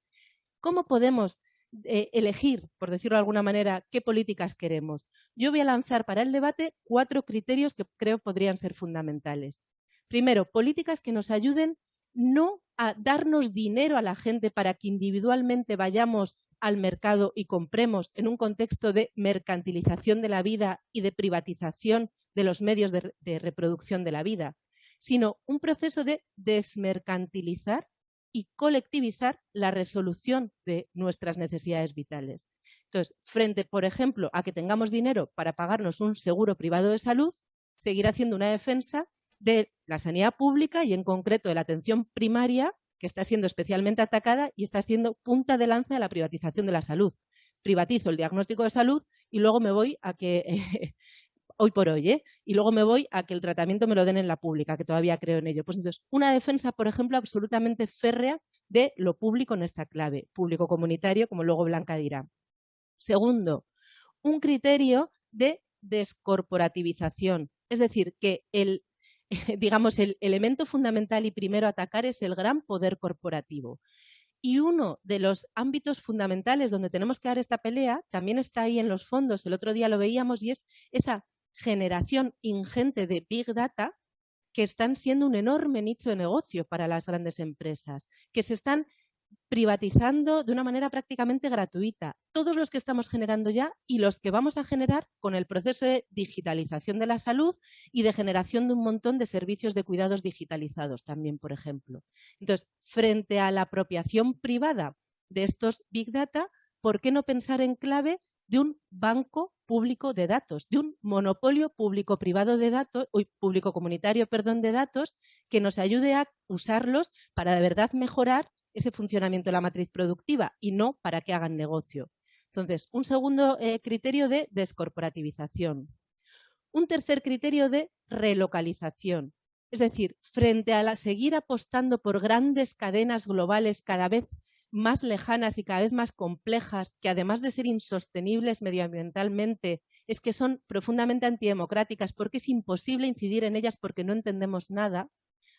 ¿Cómo podemos eh, elegir, por decirlo de alguna manera, qué políticas queremos. Yo voy a lanzar para el debate cuatro criterios que creo podrían ser fundamentales. Primero, políticas que nos ayuden no a darnos dinero a la gente para que individualmente vayamos al mercado y compremos en un contexto de mercantilización de la vida y de privatización de los medios de, de reproducción de la vida, sino un proceso de desmercantilizar y colectivizar la resolución de nuestras necesidades vitales. Entonces, frente, por ejemplo, a que tengamos dinero para pagarnos un seguro privado de salud, seguir haciendo una defensa de la sanidad pública y en concreto de la atención primaria, que está siendo especialmente atacada y está siendo punta de lanza de la privatización de la salud. Privatizo el diagnóstico de salud y luego me voy a que hoy por hoy, ¿eh? y luego me voy a que el tratamiento me lo den en la pública, que todavía creo en ello. Pues entonces, una defensa, por ejemplo, absolutamente férrea de lo público en esta clave, público comunitario, como luego Blanca dirá. Segundo, un criterio de descorporativización, es decir, que el, digamos, el elemento fundamental y primero a atacar es el gran poder corporativo. Y uno de los ámbitos fundamentales donde tenemos que dar esta pelea también está ahí en los fondos, el otro día lo veíamos, y es esa generación ingente de Big Data que están siendo un enorme nicho de negocio para las grandes empresas, que se están privatizando de una manera prácticamente gratuita. Todos los que estamos generando ya y los que vamos a generar con el proceso de digitalización de la salud y de generación de un montón de servicios de cuidados digitalizados también, por ejemplo. Entonces, frente a la apropiación privada de estos Big Data, ¿por qué no pensar en clave de un banco público de datos, de un monopolio público-privado de datos, público-comunitario, perdón, de datos, que nos ayude a usarlos para de verdad mejorar ese funcionamiento de la matriz productiva y no para que hagan negocio. Entonces, un segundo eh, criterio de descorporativización. Un tercer criterio de relocalización. Es decir, frente a la, seguir apostando por grandes cadenas globales cada vez más lejanas y cada vez más complejas, que además de ser insostenibles medioambientalmente, es que son profundamente antidemocráticas porque es imposible incidir en ellas porque no entendemos nada,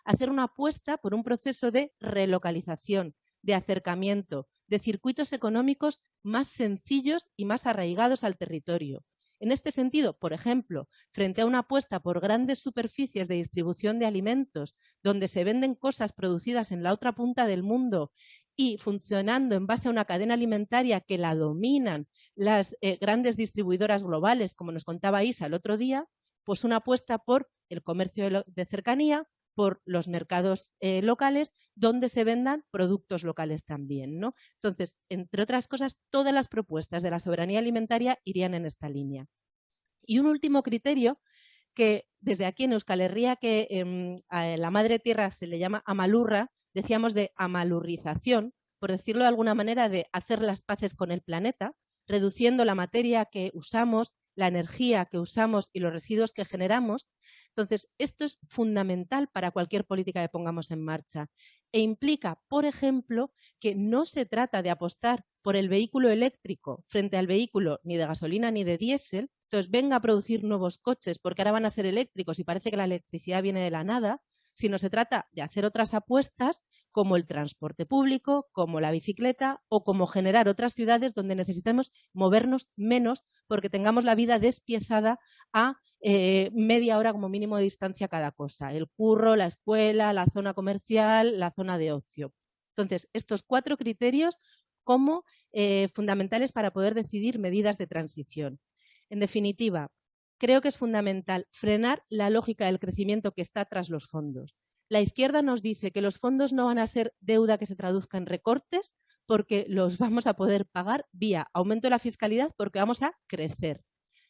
hacer una apuesta por un proceso de relocalización, de acercamiento, de circuitos económicos más sencillos y más arraigados al territorio, en este sentido, por ejemplo, frente a una apuesta por grandes superficies de distribución de alimentos, donde se venden cosas producidas en la otra punta del mundo y funcionando en base a una cadena alimentaria que la dominan las eh, grandes distribuidoras globales, como nos contaba Isa el otro día, pues una apuesta por el comercio de cercanía, por los mercados eh, locales donde se vendan productos locales también. ¿no? Entonces, entre otras cosas, todas las propuestas de la soberanía alimentaria irían en esta línea. Y un último criterio que desde aquí en Euskal Herria, que em, a la madre tierra se le llama amalurra, decíamos de amalurrización, por decirlo de alguna manera, de hacer las paces con el planeta, reduciendo la materia que usamos, la energía que usamos y los residuos que generamos. Entonces, esto es fundamental para cualquier política que pongamos en marcha. E implica, por ejemplo, que no se trata de apostar por el vehículo eléctrico frente al vehículo ni de gasolina ni de diésel, entonces venga a producir nuevos coches porque ahora van a ser eléctricos y parece que la electricidad viene de la nada, sino se trata de hacer otras apuestas como el transporte público, como la bicicleta o como generar otras ciudades donde necesitemos movernos menos porque tengamos la vida despiezada a eh, media hora como mínimo de distancia cada cosa. El curro, la escuela, la zona comercial, la zona de ocio. Entonces, estos cuatro criterios como eh, fundamentales para poder decidir medidas de transición. En definitiva, creo que es fundamental frenar la lógica del crecimiento que está tras los fondos. La izquierda nos dice que los fondos no van a ser deuda que se traduzca en recortes porque los vamos a poder pagar vía aumento de la fiscalidad porque vamos a crecer.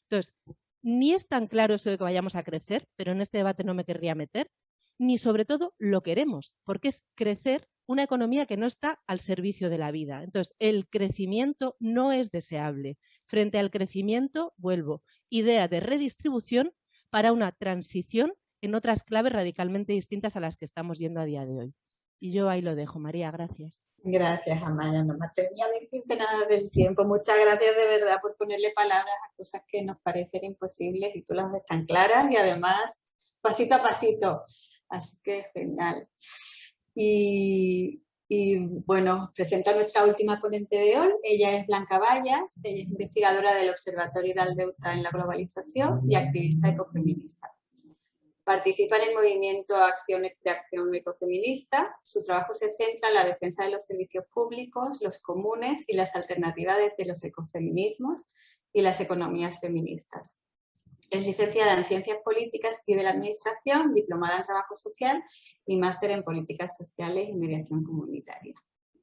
Entonces, ni es tan claro eso de que vayamos a crecer, pero en este debate no me querría meter, ni sobre todo lo queremos, porque es crecer una economía que no está al servicio de la vida. Entonces, el crecimiento no es deseable. Frente al crecimiento, vuelvo, idea de redistribución para una transición en otras claves radicalmente distintas a las que estamos yendo a día de hoy. Y yo ahí lo dejo. María, gracias.
Gracias, Amaya. No me atrevía a decirte nada del tiempo. Muchas gracias de verdad por ponerle palabras a cosas que nos parecen imposibles y tú las ves tan claras y además pasito a pasito. Así que genial. Y, bueno, presento a nuestra última ponente de hoy. Ella es Blanca Vallas, ella es investigadora del Observatorio de Aldeuta en la Globalización y activista ecofeminista. Participa en el movimiento Acción, de Acción Ecofeminista. Su trabajo se centra en la defensa de los servicios públicos, los comunes y las alternativas de los ecofeminismos y las economías feministas. Es licenciada en Ciencias Políticas y de la Administración, diplomada en Trabajo Social y máster en Políticas Sociales y Mediación Comunitaria.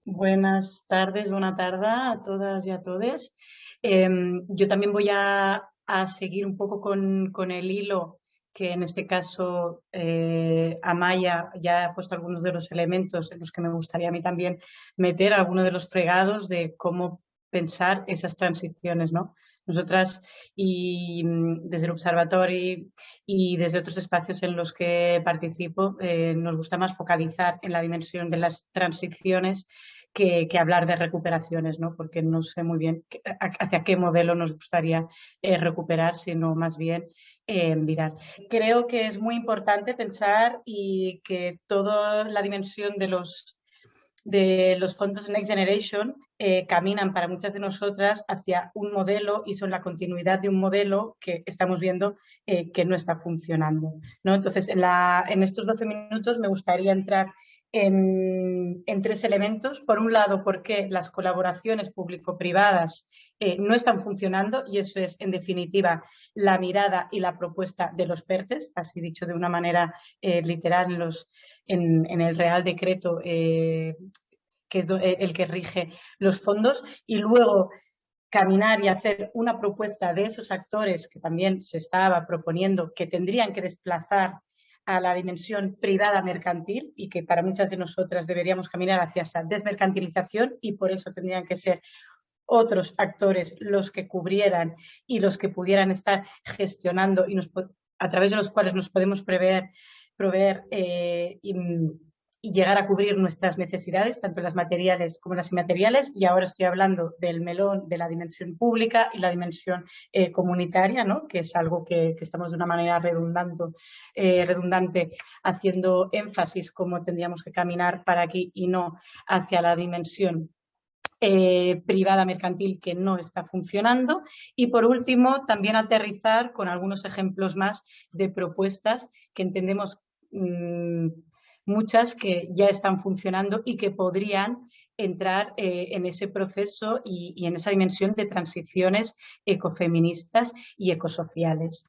Buenas tardes, buena tarde a todas y a todos. Em, yo también voy a, seguir un poco con, el hilo que en este caso eh, Amaya ya ha puesto algunos de los elementos en los que me gustaría a mí también meter algunos de los fregados de cómo pensar esas transiciones, ¿no? Nosotras y mm, desde el observatorio y desde otros espacios en los que participo eh, nos gusta más focalizar en la dimensión de las transiciones que, hablar de recuperaciones, ¿no? porque no sé muy bien hacia qué modelo nos gustaría eh, recuperar, sino más bien eh. Creo que es muy importante pensar y que toda la dimensión de los de los fondos Next Generation eh, caminan para muchas de nosotras hacia un modelo y son la continuidad de un modelo que estamos viendo eh, que no está funcionando. ¿no? Entonces, en, la, en, estos 12 minutos me gustaría entrar en, tres elementos. Por un lado, por qué las colaboraciones público-privadas eh, no están funcionando y eso es, en definitiva, la mirada y la propuesta de los PERTES, así dicho de una manera literal en los en, el Real Decreto, eh, que es eh, el que rige los fondos, y luego caminar y hacer una propuesta de esos actores que también se estaba proponiendo que tendrían que desplazar a la dimensión privada mercantil y que para muchas de nosotras deberíamos caminar hacia esa desmercantilización y por eso tendrían que ser otros actores los que cubrieran y los que pudieran estar gestionando y a través de los cuales nos podemos prever proveer eh, llegar a cubrir nuestras necesidades, tanto las materiales como las inmateriales. Y ahora estoy hablando del melón de la dimensión pública y la dimensión eh, comunitaria, ¿no? que es algo que, estamos de una manera redundando, eh, redundante haciendo énfasis cómo tendríamos que caminar para aquí y no hacia la dimensión privada mercantil que no está funcionando y por último también aterrizar con algunos ejemplos más de propuestas que entendemos Mm, muchas que ya están funcionando y que podrían entrar eh, en ese proceso y, en esa dimensión de transiciones ecofeministas y ecosociales.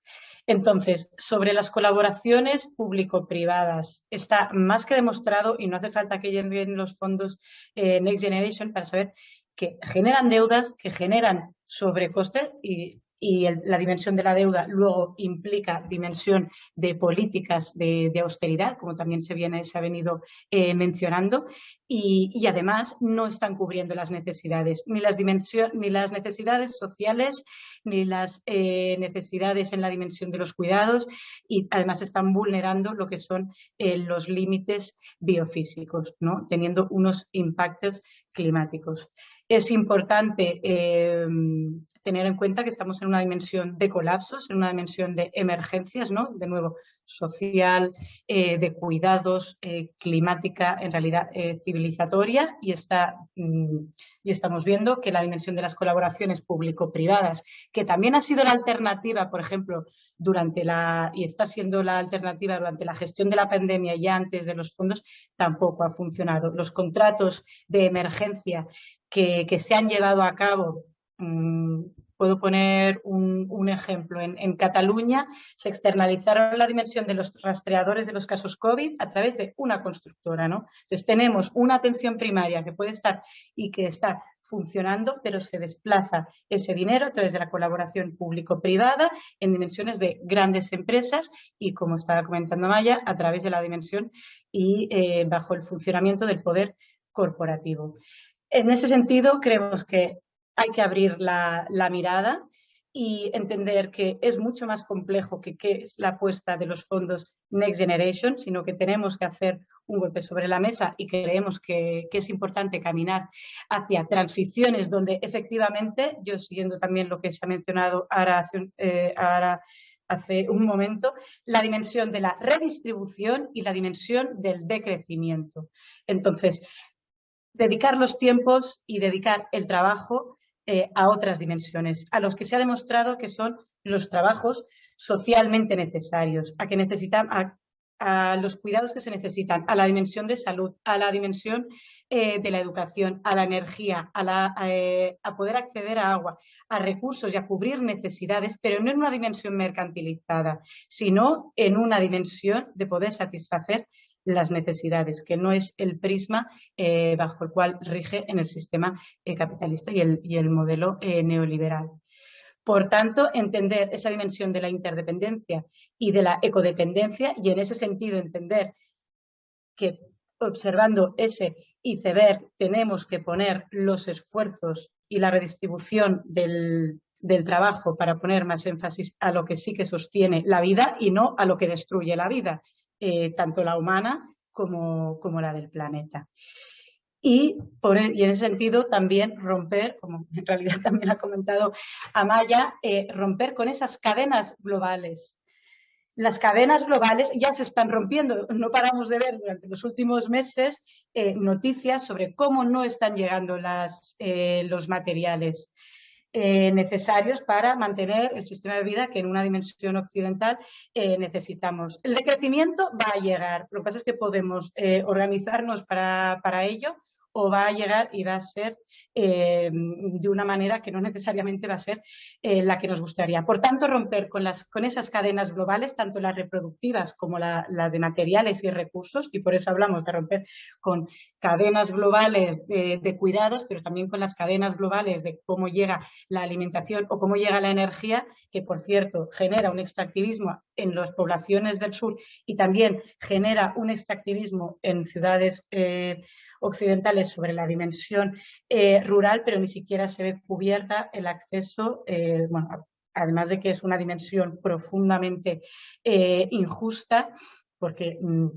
Entonces, sobre las colaboraciones público-privadas, está más que demostrado y no hace falta que lleguen los fondos eh, Next Generation para saber que generan deudas, que generan sobrecostes y y la dimensión de la deuda luego implica dimensión de políticas de, austeridad, como también se, viene, se ha venido eh, mencionando, y, además no están cubriendo las necesidades, ni las, ni las necesidades sociales, ni las eh, necesidades en la dimensión de los cuidados, y además están vulnerando lo que son eh, los límites biofísicos, ¿no? teniendo unos impactos climáticos. Es importante tener en cuenta que estamos en una dimensión de colapsos, en una dimensión de emergencias, ¿no? De nuevo, social, eh, de cuidados, eh, climática, en realidad eh, civilizatoria, y, está, mm, y estamos viendo que la dimensión de las colaboraciones público-privadas, que también ha sido la alternativa, por ejemplo, durante la, y está siendo la alternativa durante la gestión de la pandemia y antes de los fondos, tampoco ha funcionado. Los contratos de emergencia que, se han llevado a cabo Mm, puedo poner un, ejemplo. En, Cataluña se externalizaron la dimensión de los rastreadores de los casos COVID a través de una constructora. ¿no? Entonces tenemos una atención primaria que puede estar y que está funcionando, pero se desplaza ese dinero a través de la colaboración público-privada en dimensiones de grandes empresas y, como estaba comentando Maya, a través de la dimensión y eh, bajo el funcionamiento del poder corporativo. En ese sentido, creemos que hay que abrir la, mirada y entender que es mucho más complejo que qué es la apuesta de los fondos Next Generation, sino que tenemos que hacer un golpe sobre la mesa y creemos que, es importante caminar hacia transiciones donde efectivamente, yo siguiendo también lo que se ha mencionado ahora eh, hace un momento, la dimensión de la redistribución y la dimensión del decrecimiento. Entonces, dedicar los tiempos y dedicar el trabajo eh, a otras dimensiones, a los que se ha demostrado que son los trabajos socialmente necesarios, a que necesitan a, los cuidados que se necesitan, a la dimensión de salud, a la dimensión eh, de la educación, a la energía, eh, a poder acceder a agua, a recursos y a cubrir necesidades, pero no en una dimensión mercantilizada, sino en una dimensión de poder satisfacer las necesidades, que no es el prisma eh, bajo el cual rige en el sistema eh, capitalista y el, y el modelo eh, neoliberal. Por tanto, entender esa dimensión de la interdependencia y de la ecodependencia y en ese sentido entender que observando ese iceberg tenemos que poner los esfuerzos y la redistribución del, del trabajo para poner más énfasis a lo que sí que sostiene la vida y no a lo que destruye la vida. Eh, tanto la humana como, como, la del planeta. Y, por, e, y, en ese sentido también romper, como en realidad también ha comentado Amaya, eh, romper con esas cadenas globales. Las cadenas globales ya se están rompiendo. No paramos de ver durante los últimos meses eh, noticias sobre cómo no están llegando las, los materiales. Eh, necesarios para mantener el sistema de vida que en una dimensión occidental eh, necesitamos. El decrecimiento va a llegar, lo que pasa es que podemos eh, organizarnos para, para ello o va a llegar y va a ser eh, de una manera que no necesariamente va a ser eh, la que nos gustaría. Por tanto, romper con, las, con esas cadenas globales, tanto las reproductivas como la, de materiales y recursos, y por eso hablamos de romper con cadenas globales de, de cuidados, pero también con las cadenas globales de cómo llega la alimentación o cómo llega la energía, que por cierto genera un extractivismo en las poblaciones del sur y también genera un extractivismo en ciudades eh, occidentales sobre la dimensión eh, rural, pero ni siquiera se ve cubierta el acceso, eh, bueno, además de que es una dimensión profundamente injusta, porque mm,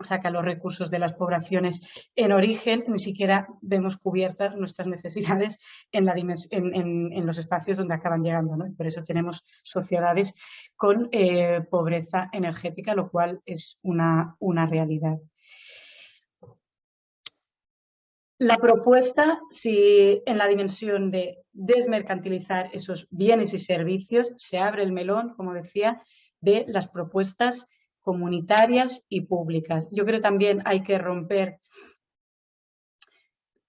saca los recursos de las poblaciones en origen, ni siquiera vemos cubiertas nuestras necesidades en, en, los espacios donde acaban llegando. ¿no? por eso tenemos sociedades con eh, pobreza energética, lo cual es una, una realidad. La propuesta, si en la dimensión de desmercantilizar esos bienes y servicios, se abre el melón, como decía, de las propuestas comunitarias y públicas. Yo creo también hay que romper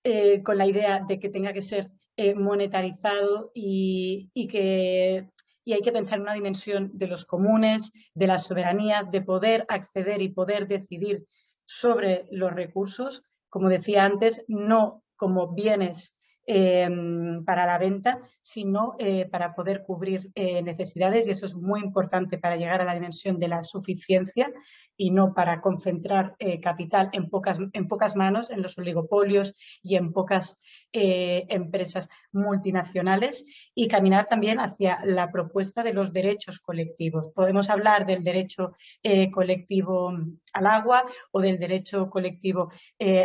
eh, con la idea de que tenga que ser eh, monetarizado y, que y hay que pensar en una dimensión de los comunes, de las soberanías, de poder acceder y poder decidir sobre los recursos, como decía antes, no como bienes Em, para la venta, sino eh, para poder cubrir eh, necesidades y eso es muy importante para llegar a la dimensión de la suficiencia y no para concentrar eh, capital en pocas, en pocas manos, en los oligopolios y en pocas eh, empresas multinacionales y caminar también hacia la propuesta de los derechos colectivos. Podemos hablar del derecho eh, colectivo al agua o del derecho colectivo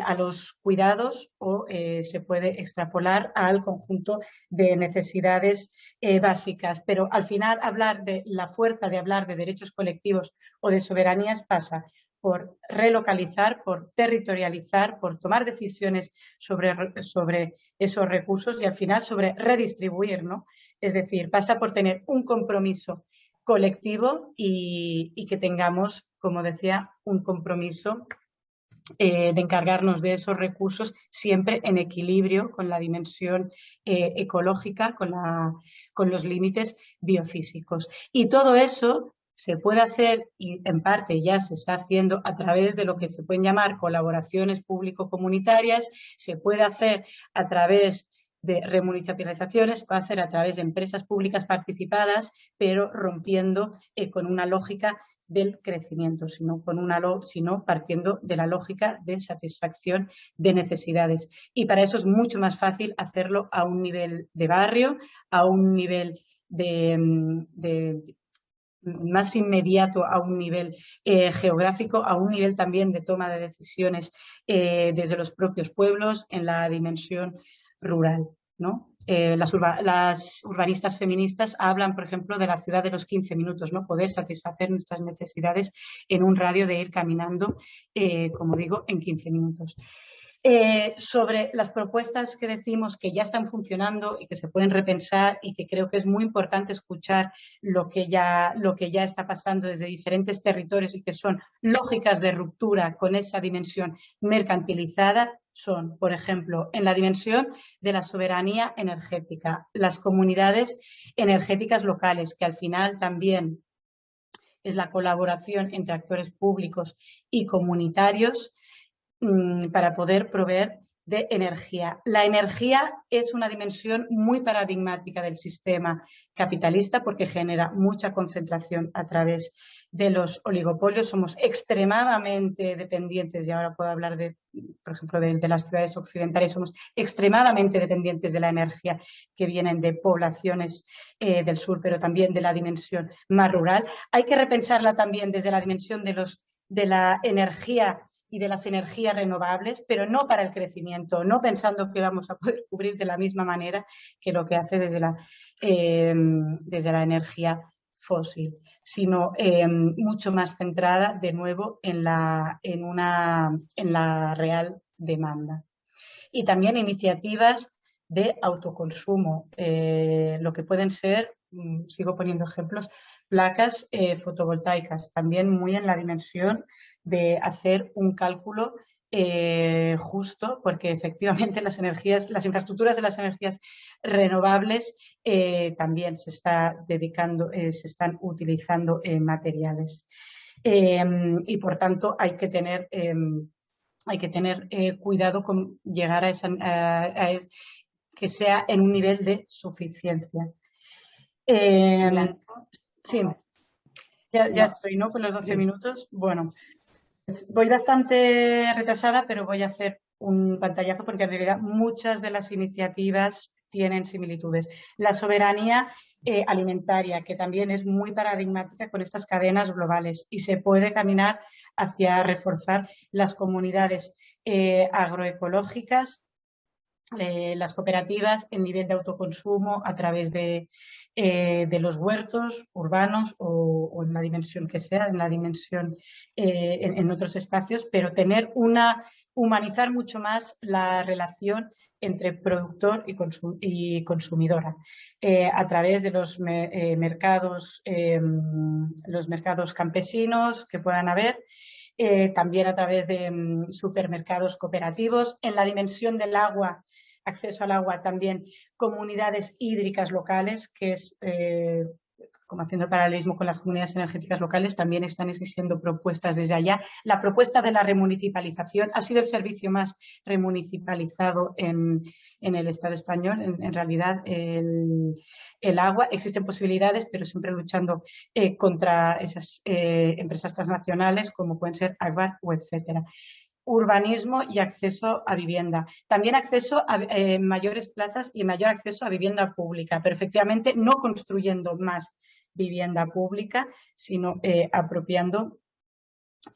a los cuidados o se puede extrapolar al conjunto de necesidades básicas. Pero al final hablar de la fuerza de hablar de derechos colectivos o de soberanías pasa por relocalizar, por territorializar, por tomar decisiones sobre, esos recursos y al final sobre redistribuir, ¿no? Es decir, pasa por tener un compromiso colectivo y, que tengamos, como decía, un compromiso eh, de encargarnos de esos recursos siempre en equilibrio con la dimensión eh, ecológica, con, con los límites biofísicos. Y todo eso se puede hacer y en parte ya se está haciendo a través de lo que se pueden llamar colaboraciones público-comunitarias, se puede hacer a través de remunicipalizaciones se puede hacer a través de empresas públicas participadas, pero rompiendo eh, con una lógica del crecimiento, sino, con una, sino partiendo de la lógica de satisfacción de necesidades. Y para eso es mucho más fácil hacerlo a un nivel de barrio, a un nivel de, mm, más inmediato a un nivel eh, geográfico, a un nivel también de toma de decisiones eh, desde los propios pueblos en la dimensión rural. ¿no? Eh, las, urbanistas feministas hablan, por ejemplo, de la ciudad de los 15 minutos, ¿no? poder satisfacer nuestras necesidades en un radio de ir caminando, como digo, en 15 minutos. Eh, sobre las propuestas que decimos que ya están funcionando y que se pueden repensar y que creo que es muy importante escuchar lo que ya, lo que ya está pasando desde diferentes territorios y que son lógicas de ruptura con esa dimensión mercantilizada, son, por ejemplo, en la dimensión de la soberanía energética, las comunidades energéticas locales, que al final también es la colaboración entre actores públicos y comunitarios para poder proveer de energía. La energía es una dimensión muy paradigmática del sistema capitalista porque genera mucha concentración a través de los oligopolios. Somos extremadamente dependientes, y ahora puedo hablar de, por ejemplo, de, las ciudades occidentales, somos extremadamente dependientes de la energía que vienen de poblaciones eh, del sur, pero también de la dimensión más rural. Hay que repensarla también desde la dimensión de la energía y de las energías renovables, pero no para el crecimiento, no pensando que vamos a poder cubrir de la misma manera que lo que hace desde la, eh, desde la energía fósil, sino eh, mucho más centrada de nuevo en la, en, una, en la real demanda. Y también iniciativas de autoconsumo, eh, lo que pueden ser, mm, sigo poniendo ejemplos, placas eh, fotovoltaicas, también muy en la dimensión de hacer un cálculo eh, justo, porque efectivamente las energías, las infraestructuras de las energías renovables eh, también se está dedicando, se están utilizando materiales. Em, y por tanto hay que tener em, hay que tener cuidado con llegar a, esa, que sea en un nivel de suficiencia. Em, Sí, ya, ya estoy, ¿no? Con los 12 minutos. Bueno, pues voy bastante retrasada, pero voy a hacer un pantallazo porque en realidad muchas de las iniciativas tienen similitudes. La soberanía eh, alimentaria, que también es muy paradigmática con estas cadenas globales y se puede caminar hacia reforzar las comunidades eh, agroecológicas, eh, las cooperativas, el nivel de autoconsumo a través de, eh, de los huertos urbanos o, en la dimensión que sea, en la dimensión eh, en, otros espacios, pero tener una, humanizar mucho más la relación entre productor y, consumidora eh, a través de los mercados, los mercados campesinos que puedan haber, también a través de em, supermercados cooperativos, en la dimensión del agua acceso al agua también comunidades hídricas locales, que es, eh, como haciendo el paralelismo con las comunidades energéticas locales, también están existiendo propuestas desde allá. La propuesta de la remunicipalización ha sido el servicio más remunicipalizado en, el Estado español. En, realidad, el, agua, existen posibilidades, pero siempre luchando eh, contra esas eh, empresas transnacionales como pueden ser Agbar o etcétera urbanismo y acceso a vivienda. También acceso a eh, mayores plazas y mayor acceso a vivienda pública, pero efectivamente no construyendo más vivienda pública, sino eh, apropiando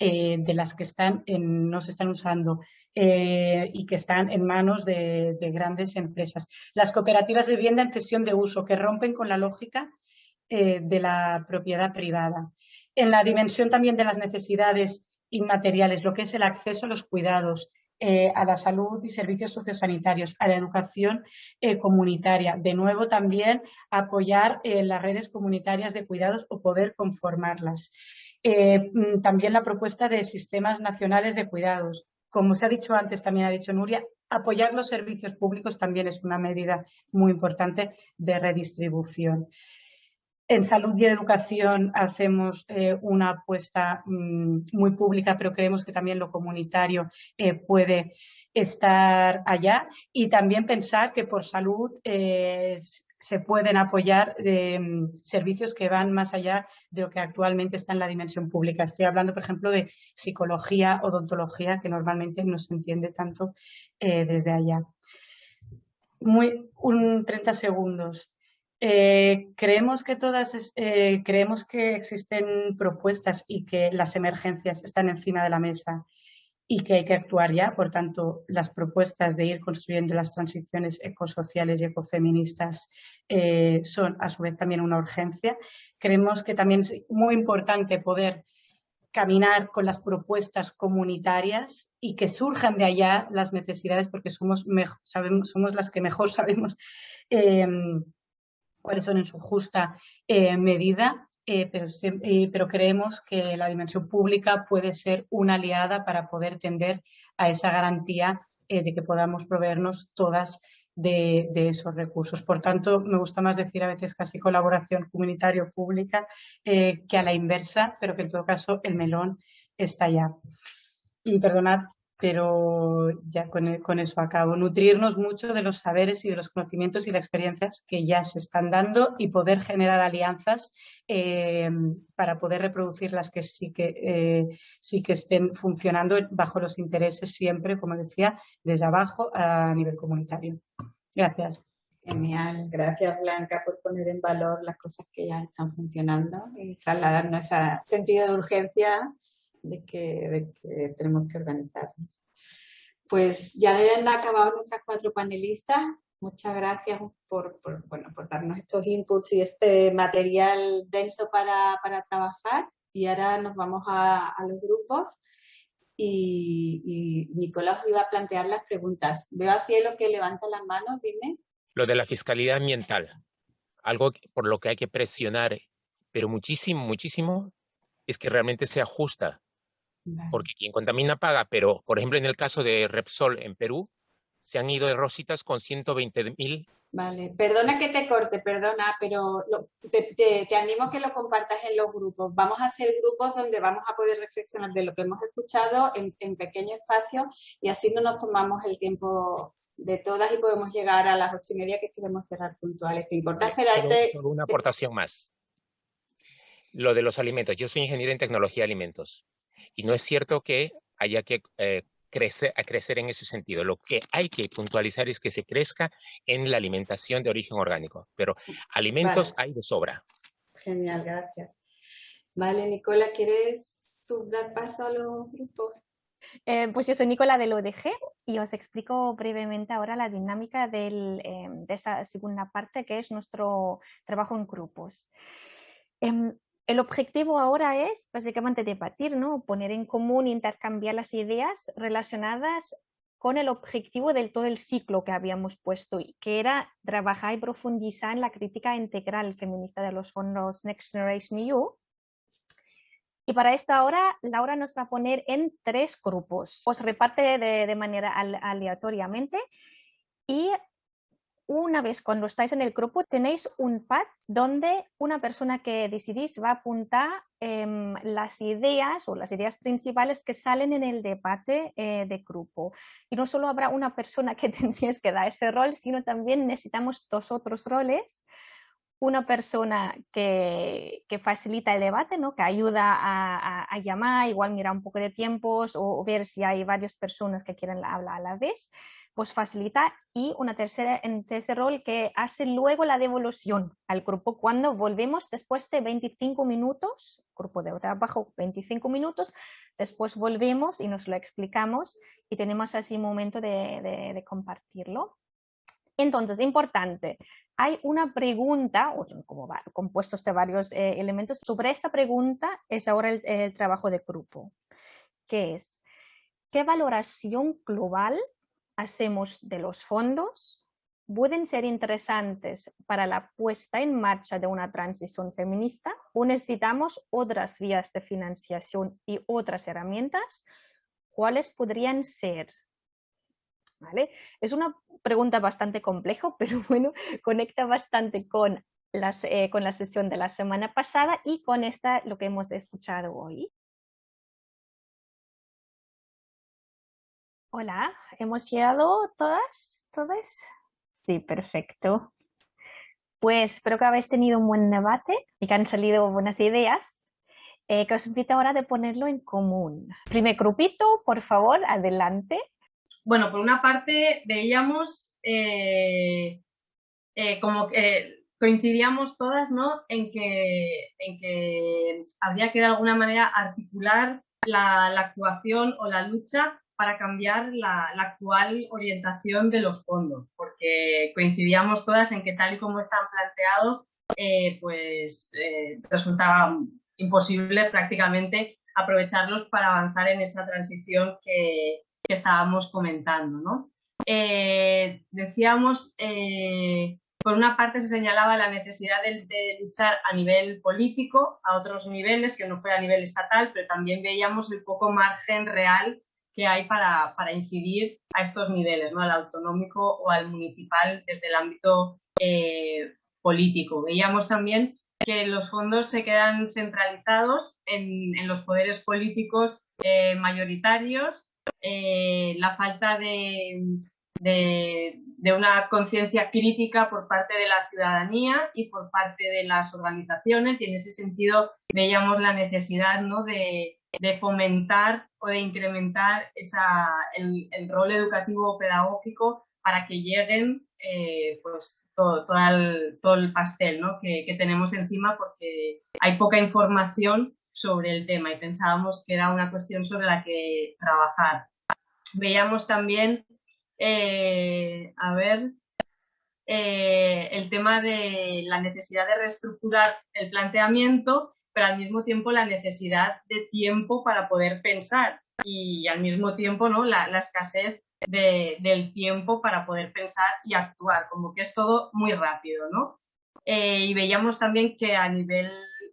eh, de las que están no se están usando y que están en manos de, grandes empresas. Las cooperativas de vivienda en cesión de uso que rompen con la lógica de la propiedad privada. En la dimensión también de las necesidades inmateriales, lo que es el acceso a los cuidados, eh, a la salud y servicios sociosanitarios, a la educación eh, comunitaria. De nuevo, también apoyar eh, las redes comunitarias de cuidados o poder conformarlas. Mm, también la propuesta de sistemas nacionales de cuidados. Como se ha dicho antes, también ha dicho Nuria, apoyar los servicios públicos también es una medida muy importante de redistribución. En salud y educación hacemos eh, una apuesta mm, muy pública, pero creemos que también lo comunitario eh, puede estar allá. Y también pensar que por salud eh, se pueden apoyar servicios que van más allá de lo que actualmente está en la dimensión pública. Estoy hablando, por ejemplo, de psicología, odontología, que normalmente no se entiende tanto desde allá. Muy, un 30 segundos. Eh, creemos que todas eh, creemos que existen propuestas y que las emergencias están encima de la mesa y que hay que actuar ya. Por tanto, las propuestas de ir construyendo las transiciones ecosociales y ecofeministas eh, son a su vez también una urgencia. Creemos que también es muy importante poder caminar con las propuestas comunitarias y que surjan de allá las necesidades porque somos, sabemos, somos las que mejor sabemos cuáles son en su justa eh, medida, eh, pero, eh, pero, creemos que la dimensión pública puede ser una aliada para poder tender a esa garantía de que podamos proveernos todas de, esos recursos. Por tanto, me gusta más decir a veces casi colaboración comunitario-pública que a la inversa, pero que en todo caso el melón está ya. Y perdonad pero ya con, eso acabo. Nutrirnos mucho de los saberes y de los conocimientos y las experiencias que ya se están dando y poder generar alianzas eh, para poder reproducir las que sí que, eh, sí que estén funcionando bajo los intereses siempre, como decía, desde abajo a nivel comunitario. Gracias.
Genial, gracias Blanca por poner en valor las cosas que ya están funcionando y trasladarnos ese sentido de urgencia de que, tenemos que organizarnos. Pues ya han acabado nuestras cuatro panelistas. Muchas gracias por, bueno, por darnos estos inputs y este material denso para, trabajar. Y ahora nos vamos a, los grupos. Y, y, Nicolás iba a plantear las preguntas. Veo a Cielo que levanta las manos, dime.
Lo de la fiscalidad ambiental, algo por lo que hay que presionar, pero muchísimo, muchísimo, es que realmente sea justa porque quien contamina paga, pero por ejemplo en el caso de Repsol en Perú, se han ido de rositas con 120 mil.
Vale, perdona que te corte, perdona, pero te, animo a que lo compartas en los grupos. Vamos a hacer grupos donde vamos a poder reflexionar de lo que hemos escuchado en, en pequeño espacio y así no nos tomamos el tiempo de todas y podemos llegar a las ocho y media que queremos cerrar puntuales. ¿Te importa esperarte?
Solo, una aportación más. Lo de los alimentos. Yo soy ingeniero en tecnología de alimentos. Y no es cierto que haya que eh, crecer, a crecer en ese sentido. Lo que hay que puntualizar es que se crezca en la alimentación de origen orgánico, pero alimentos hay de sobra.
Genial, gracias. Vale, Nicola, ¿quieres tú dar paso a los grupos?
Eh, pues yo soy Nicola del ODG y os explico brevemente ahora la dinámica eh, de esa segunda parte que es nuestro trabajo en grupos. Em, el objetivo ahora es básicamente debatir, ¿no? poner en común, intercambiar las ideas relacionadas con el objetivo del todo el ciclo que habíamos puesto, que era trabajar y profundizar en la crítica integral feminista de los fondos Next Generation EU. Y para esto ahora Laura nos va a poner en tres grupos. Os reparte de manera aleatoriamente y una vez cuando estáis en el grupo tenéis un pad donde una persona que decidís va a apuntar em, las ideas o las ideas principales que salen en el debate eh, de grupo. Y no solo habrá una persona que tendríais que dar ese rol, sino también necesitamos dos otros roles. Una persona que, facilita el debate, ¿no? que ayuda a, llamar, igual mirar un poco de tiempos o, o ver si hay varias personas que quieren hablar a la vez pues facilita y una tercera en tercer rol que hace luego la devolución al grupo cuando volvemos después de 25 minutos, grupo de trabajo 25 minutos, después volvemos y nos lo explicamos y tenemos así un momento de, compartirlo. Entonces, importante, hay una pregunta, como compuestos de varios eh, elementos, sobre esa pregunta es ahora el, el trabajo de grupo, que es, ¿qué valoración global hacemos de los fondos pueden ser interesantes para la puesta en marcha de una transición feminista o necesitamos otras vías de financiación y otras herramientas, ¿cuáles podrían ser? ¿Vale? Es una pregunta bastante compleja, pero bueno, conecta bastante con eh, con la sesión de la semana pasada y con esta lo que hemos escuchado hoy. Hola, ¿hemos llegado todas? ¿Todas? Sí, perfecto. Pues espero que habéis tenido un buen debate y que han salido buenas ideas. Eh, que os invito ahora de ponerlo en común. Primer grupito, por favor, adelante.
Bueno, por una parte veíamos eh, eh, como que coincidíamos todas ¿no? en, que, en que habría que de alguna manera articular la, la actuación o la lucha para cambiar la, actual orientación de los fondos, porque coincidíamos todas en que tal y como están planteados, eh, pues eh, resultaba imposible prácticamente aprovecharlos para avanzar en esa transición que, estábamos comentando. ¿no? Eh, decíamos, por una parte se señalaba la necesidad de, de, luchar a nivel político, a otros niveles, que no fue a nivel estatal, pero también veíamos el poco margen real que hay para, para, incidir a estos niveles, ¿no? al autonómico o al municipal desde el ámbito eh, político. Veíamos también que los fondos se quedan centralizados en, en los poderes políticos eh, mayoritarios, eh, la falta de, de, una conciencia crítica por parte de la ciudadanía y por parte de las organizaciones y en ese sentido veíamos la necesidad ¿no? de, de fomentar o de incrementar esa, el, rol educativo pedagógico para que lleguen eh, pues todo, todo, el, todo, el, pastel ¿no? que, que, tenemos encima porque hay poca información sobre el tema y pensábamos que era una cuestión sobre la que trabajar. Veíamos también, eh, a ver, eh, el tema de la necesidad de reestructurar el planteamiento pero al mismo tiempo la necesidad de tiempo para poder pensar y al mismo tiempo ¿no? la, escasez del tiempo para poder pensar y actuar, como que es todo muy rápido, ¿no? Eh, y veíamos también que a nivel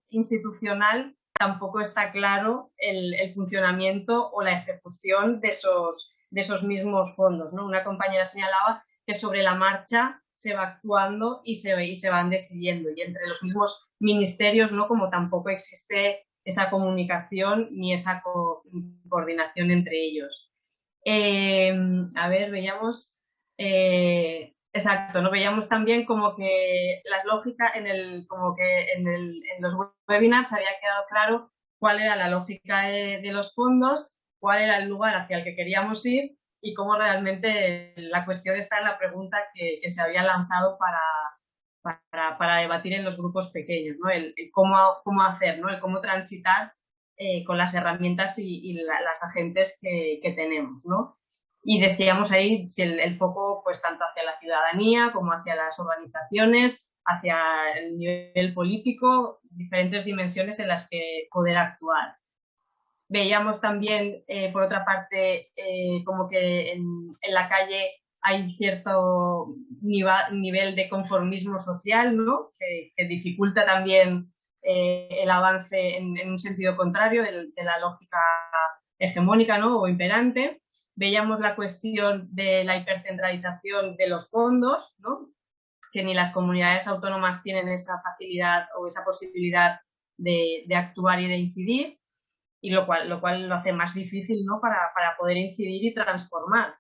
institucional tampoco está claro el, funcionamiento o la ejecución de esos, de esos mismos fondos, ¿no? Una compañera señalaba que sobre la marcha se va actuando y se, y se van decidiendo. Y entre los mismos ministerios, ¿no? Como tampoco existe esa comunicación ni esa coordinación entre ellos. Em, a ver, veíamos, eh, exacto, ¿no? Veíamos también como que las lógicas en el, como que en, los webinars había quedado claro cuál era la lógica de los fondos, cuál era el lugar hacia el que queríamos ir y cómo realmente la cuestión está en la pregunta que, se había lanzado para, para, debatir en los grupos pequeños, ¿no? el, cómo, cómo, hacer, ¿no? el cómo transitar eh, con las herramientas y, las agentes que, tenemos. ¿no? Y decíamos ahí si el, foco pues tanto hacia la ciudadanía como hacia las organizaciones, hacia el nivel político, diferentes dimensiones en las que poder actuar. Veíamos también, eh, por otra parte, eh, como que en, la calle hay cierto nivel de conformismo social, ¿no? que, dificulta también eh, el avance en, un sentido contrario de, la lógica hegemónica ¿no? o imperante. Veíamos la cuestión de la hipercentralización de los fondos, ¿no? que ni las comunidades autónomas tienen esa facilidad o esa posibilidad de, de actuar y de incidir y lo cual lo, cual lo hace más difícil ¿no? para, para poder incidir y transformar.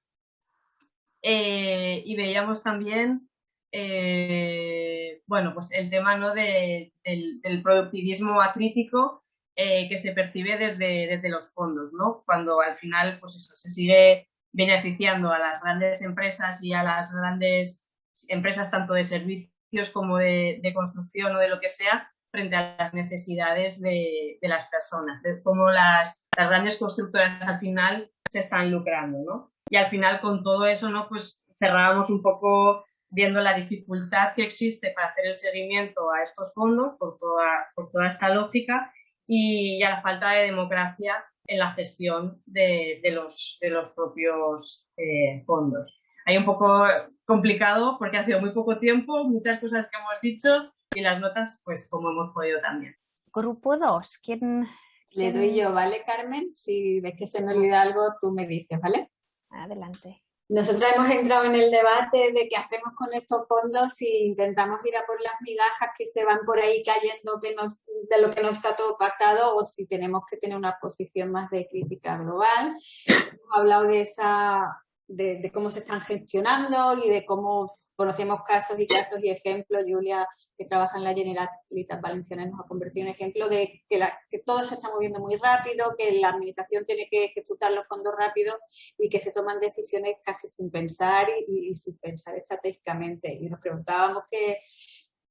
Eh, y veíamos también eh, bueno, pues el tema ¿no? de, del, productivismo acrítico eh, que se percibe desde, desde los fondos, ¿no? cuando al final pues eso, se sigue beneficiando a las grandes empresas y a las grandes empresas tanto de servicios como de construcción o de lo que sea, frente a las necesidades de, las personas, de cómo las, grandes constructoras al final se están lucrando, ¿no? Y al final con todo eso, ¿no? Pues cerrábamos un poco viendo la dificultad que existe para hacer el seguimiento a estos fondos por toda, por toda esta lógica y, a la falta de democracia en la gestión de, los, de los propios eh, fondos. Hay un poco complicado porque ha sido muy poco tiempo, muchas cosas que hemos dicho y las notas, pues como hemos podido también.
Grupo 2, ¿quién,
Le doy yo, ¿vale, Carmen? Si ves que se me olvida algo, tú me dices, ¿vale?
Adelante.
nosotros hemos entrado en el debate de qué hacemos con estos fondos si intentamos ir a por las migajas que se van por ahí cayendo que nos, de lo que no está todo pactado o si tenemos que tener una posición más de crítica global. Hemos hablado de esa de, cómo se están gestionando y de cómo conocemos casos y casos y ejemplos. Julia, que trabaja en la Generalitat Valenciana, nos ha convertido en ejemplo de que, que, todo se está moviendo muy rápido, que la administración tiene que ejecutar los fondos rápido y que se toman decisiones casi sin pensar y, sin pensar estratégicamente. Y nos preguntábamos que,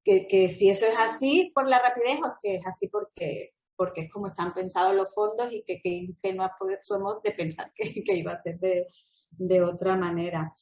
que, si eso es así por la rapidez o que es así porque porque es como están pensados los fondos y que, que ingenuas somos de pensar que, que iba a ser de, de otra manera.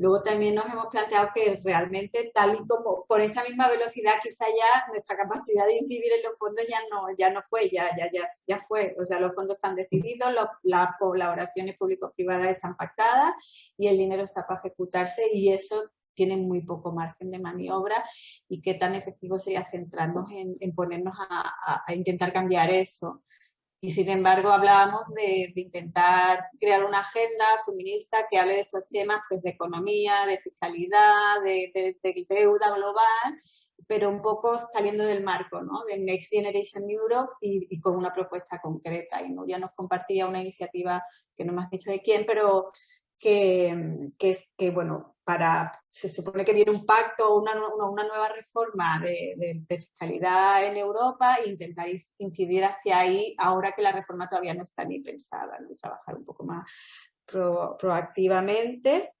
Luego también nos hemos planteado que realmente tal y como por esa misma velocidad quizá ya nuestra capacidad de incidir en los fondos ya no, ya no fue, ya, ya, ya, ya fue. O sea, los fondos están decididos, las colaboraciones público-privadas están pactadas y el dinero está para ejecutarse y eso tiene muy poco margen de maniobra y qué tan efectivo sería centrarnos en, ponernos a intentar cambiar eso. Y sin embargo hablábamos de, intentar crear una agenda feminista que hable de estos temas pues, de economía, de fiscalidad, de, deuda global, pero un poco saliendo del marco ¿no? de Next Generation Europe y, con una propuesta concreta. Y Nuria nos compartía una iniciativa que no me has dicho de quién, pero que, que, que bueno, para, se supone que viene un pacto, una, una nueva reforma de, fiscalidad en Europa e intentar incidir hacia ahí ahora que la reforma todavía no está ni pensada, ¿no? trabajar un poco más proactivamente.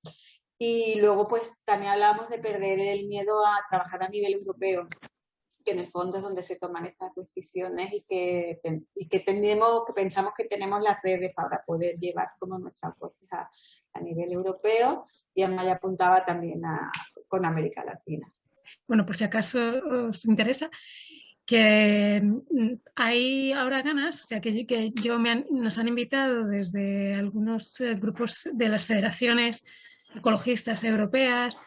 Y luego pues también hablamos de perder el miedo a trabajar a nivel europeo en el fondo es donde se toman estas decisiones y que, y que tenemos, que pensamos que tenemos las redes para poder llevar como nuestras voces a, a nivel europeo y Amaya apuntaba también a, con América Latina.
Bueno, por si acaso os interesa, que mm, hay ahora ganas, o sea, que, que yo me nos han invitado desde algunos eh, grupos de las federaciones ecologistas europeas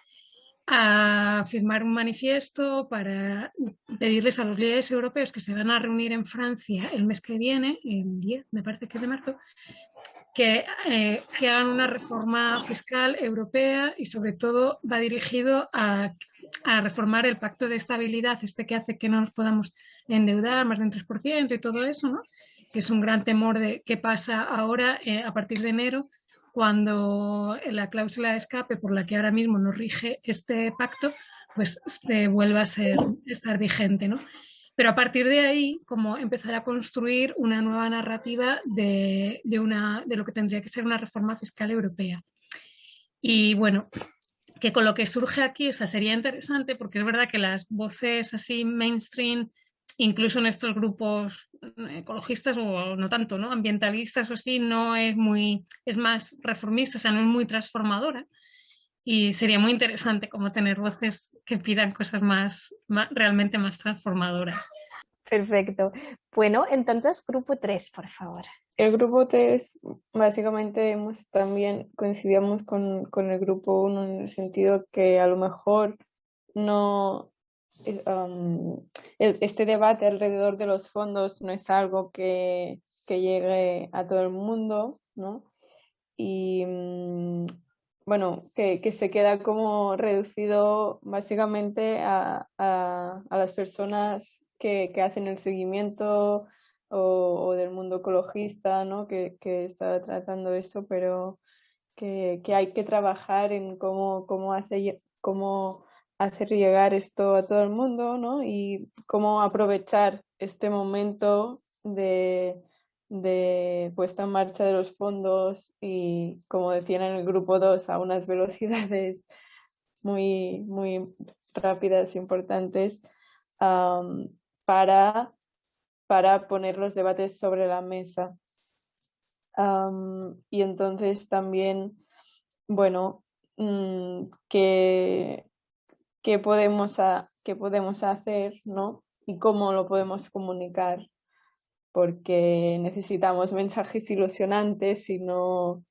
a firmar un manifiesto para pedirles a los líderes europeos que se van a reunir en Francia el mes que viene, el 10, me parece que es de marzo, que, eh, que, hagan una reforma fiscal europea y sobre todo va dirigido a, reformar el pacto de estabilidad, este que hace que no nos podamos endeudar más del 3% y todo eso, ¿no? que es un gran temor de qué pasa ahora eh, a partir de enero cuando la cláusula de escape por la que ahora mismo nos rige este pacto pues eh, vuelva a ser, estar vigente. ¿no? Pero a partir de ahí, como empezar a construir una nueva narrativa de, una, de lo que tendría que ser una reforma fiscal europea. Y bueno, que con lo que surge aquí, o sea, sería interesante porque es verdad que las voces así mainstream, incluso en estos grupos ecologistas o no tanto, ¿no? ambientalistas o así, no es muy, es más reformista, o sea, no es muy transformadora y sería muy interesante como tener voces que pidan cosas más, realmente más transformadoras.
Perfecto. Bueno, entonces grupo 3, por favor.
El grupo 3, básicamente hemos también coincidíamos con, con el grupo 1 en el sentido que a lo mejor no, um, este debate alrededor de los fondos no es algo que, que llegue a todo el mundo, ¿no? Y mm, bueno, que, que, se queda como reducido básicamente a, a, a las personas que, que, hacen el seguimiento o, del mundo ecologista, ¿no? Que, que está tratando eso, pero que, que, hay que trabajar en cómo, cómo, hace, cómo hacer llegar esto a todo el mundo, ¿no? Y cómo aprovechar este momento de, de puesta en marcha de los fondos y, como decían en el grupo 2, a unas velocidades muy, muy rápidas, importantes, para, para poner los debates sobre la mesa. y entonces también, bueno, mm, ¿qué, qué, podemos qué podemos hacer ¿no? y cómo lo podemos comunicar porque necesitamos mensajes ilusionantes y no,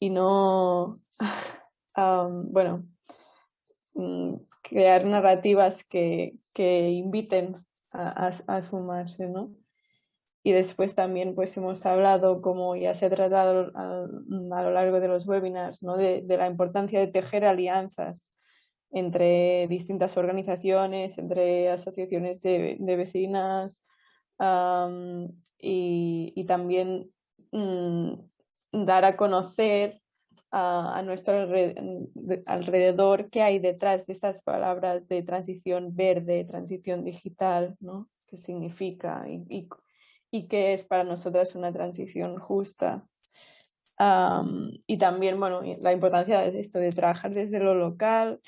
y no bueno, mm, crear narrativas que, que inviten a, a, sumarse, ¿no? Y después también pues hemos hablado, como ya se ha tratado a, lo largo de los webinars, ¿no? de, la importancia de tejer alianzas entre distintas organizaciones, entre asociaciones de, vecinas y, también mm, dar a conocer a, nuestro alrededor qué hay detrás de estas palabras de transición verde, transición digital, ¿no? qué significa y, y, qué es para nosotras una transición justa. y también, bueno, la importancia de esto, de trabajar desde lo local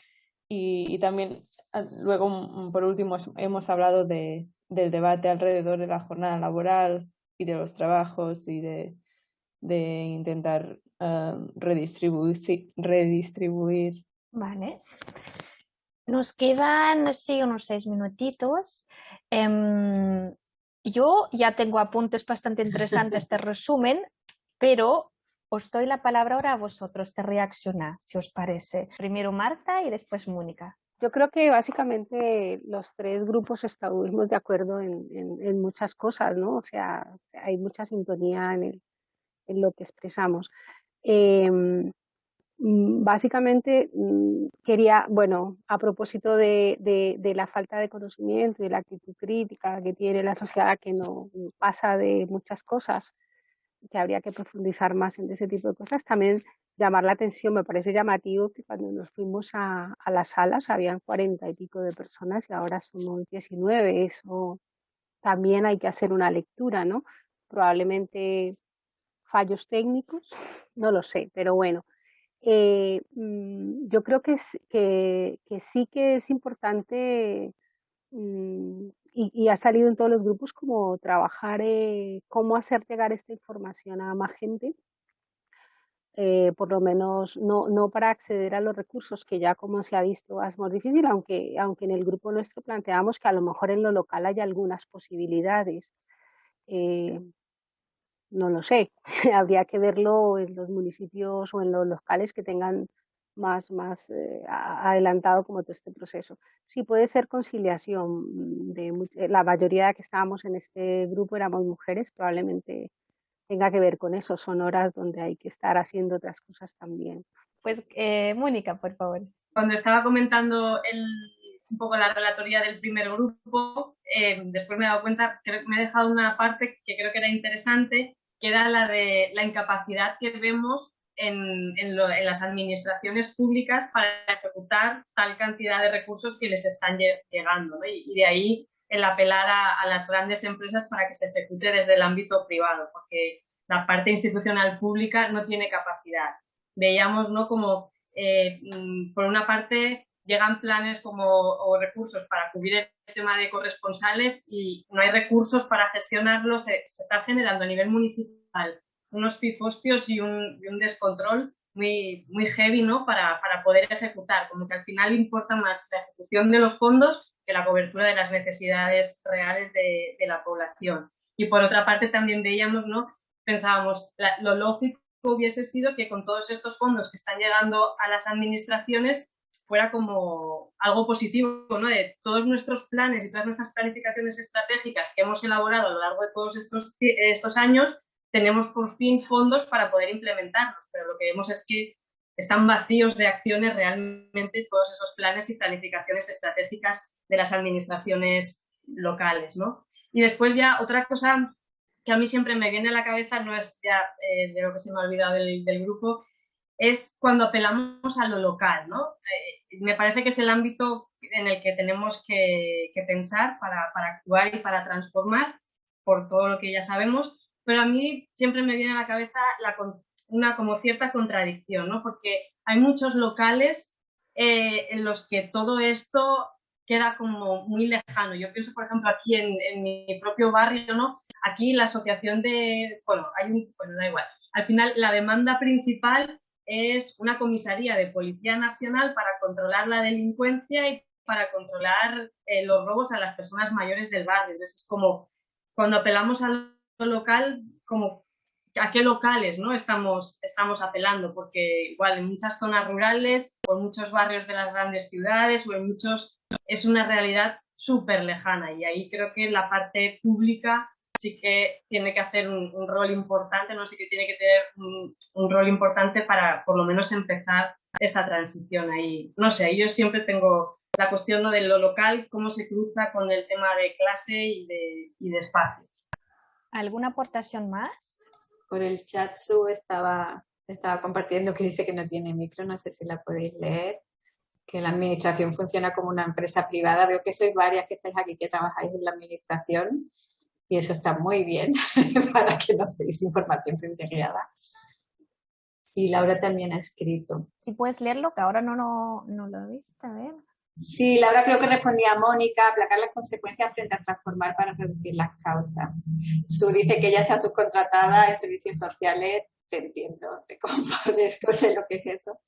y, también, ah, luego, mm, por último, hemos hablado de, del debate alrededor de la jornada laboral y de los trabajos y de, de intentar uh, redistribuir, redistribuir.
Vale. Nos quedan así unos seis minutitos. Um, yo ya tengo apuntes bastante interesantes de resumen, pero os doy la palabra ahora a vosotros de reaccionar, si os parece. Primero Marta y después Mónica.
Yo creo que básicamente los tres grupos estuvimos de acuerdo en, muchas cosas, ¿no? O sea, hay mucha sintonía en lo que expresamos. Em, básicamente mm, quería, bueno, a propósito de, de, la falta de conocimiento y de la actitud crítica que tiene la sociedad, que no pasa de muchas cosas, que habría que profundizar más en ese tipo de cosas, también llamar la atención, me parece llamativo que cuando nos fuimos a, las salas habían cuarenta y pico de personas y ahora somos 19, eso también hay que hacer una lectura, ¿no? Probablemente fallos técnicos, no lo sé, pero bueno, eh, mm, yo creo que, que, sí que es importante mm, y, ha salido en todos los grupos como trabajar eh, cómo hacer llegar esta información a más gente, eh, por lo menos no, no para acceder a los recursos que ya como se ha visto es más difícil, aunque, aunque en el grupo nuestro planteamos que a lo mejor en lo local hay algunas posibilidades no lo sé, habría que verlo en los municipios o en los locales que tengan más, más eh, adelantado como todo este proceso. Sí puede ser conciliación, de eh, la mayoría que estábamos en este grupo éramos mujeres, probablemente tenga que ver con eso, son horas donde hay que estar haciendo otras cosas también.
Pues eh, Mónica, por favor.
Cuando estaba comentando el, un poco la relatoría del primer grupo, después me he dado cuenta que me he dejado una parte que creo que era interesante que era la de la incapacidad que vemos en, las administraciones públicas para ejecutar tal cantidad de recursos que les están llegando. Y, de ahí el apelar a, las grandes empresas para que se ejecute desde el ámbito privado, porque la parte institucional pública no tiene capacidad. Veíamos ¿no? como, eh, mm, por una parte, llegan planes como, o recursos para cubrir el tema de corresponsales y no hay recursos para gestionarlos, se, está generando a nivel municipal unos pifostios y un, descontrol muy, muy heavy ¿no? para, poder ejecutar, como que al final importa más la ejecución de los fondos que la cobertura de las necesidades reales de, la población. Y por otra parte también veíamos, ¿no? pensábamos, lo lógico hubiese sido que con todos estos fondos que están llegando a las administraciones fuera como algo positivo, ¿no? De todos nuestros planes y todas nuestras planificaciones estratégicas que hemos elaborado a lo largo de todos estos, estos años, tenemos por fin fondos para poder implementarlos, pero lo que vemos es que están vacíos de acciones realmente todos esos planes y planificaciones estratégicas de las administraciones locales, ¿no? Y después ya otra cosa que a mí siempre me viene a la cabeza, no es ya eh, de lo que se me ha olvidado del, grupo, es cuando apelamos a lo local, ¿no? Eh, me parece que es el ámbito en el que tenemos que, pensar para, actuar y para transformar, por todo lo que ya sabemos, pero a mí siempre me viene a la cabeza una como cierta contradicción, ¿no? Porque hay muchos locales eh, en los que todo esto queda como muy lejano. Yo pienso, por ejemplo, aquí en, en, mi propio barrio, ¿no? Aquí la asociación de, bueno, hay un, bueno, da igual. Al final, la demanda principal es una comisaría de Policía Nacional para controlar la delincuencia y para controlar eh, los robos a las personas mayores del barrio. Entonces es como cuando apelamos local, como a qué locales ¿no? estamos, estamos apelando, porque igual en muchas zonas rurales o en muchos barrios de las grandes ciudades o en muchos es una realidad súper lejana y ahí creo que la parte pública sí que tiene que hacer un, rol importante, no sí que tiene que tener un, rol importante para por lo menos empezar esta transición ahí. No sé, yo siempre tengo la cuestión de lo local, cómo se cruza con el tema de clase y de, y de espacio.
¿Alguna aportación más?
Por el chat Su estaba, estaba compartiendo que dice que no tiene micro, no sé si la podéis leer que la administración funciona como una empresa privada. Veo que sois varias que estáis aquí que trabajáis en la administración y eso está muy bien para que no deis información privilegiada. Y Laura también ha escrito.
Si puedes leerlo, que ahora no, no, no lo he visto, a ver.
Sí, Laura creo que respondía a Mónica, aplacar las consecuencias frente a transformar para reducir las causas. Su dice que ella está subcontratada en servicios sociales, te entiendo, te compadezco, sé lo que es eso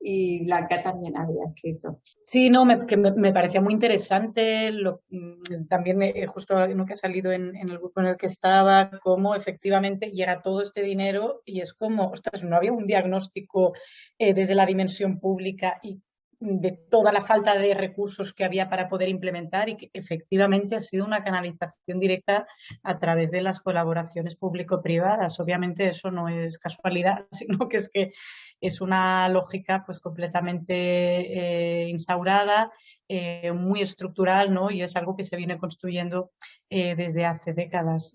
y Blanca también había escrito.
Sí, no, me, que me, parecía muy interesante, lo, mm, también eh, justo lo que ha salido en, el grupo en el que estaba, cómo efectivamente llega todo este dinero y es como, ostras, no había un diagnóstico eh, desde la dimensión pública y de toda la falta de recursos que había para poder implementar y que efectivamente ha sido una canalización directa a través de las colaboraciones público-privadas. Obviamente eso no es casualidad, sino que es que es una lógica pues completamente eh, instaurada, eh, muy estructural, ¿no? Y es algo que se viene construyendo eh, desde hace décadas.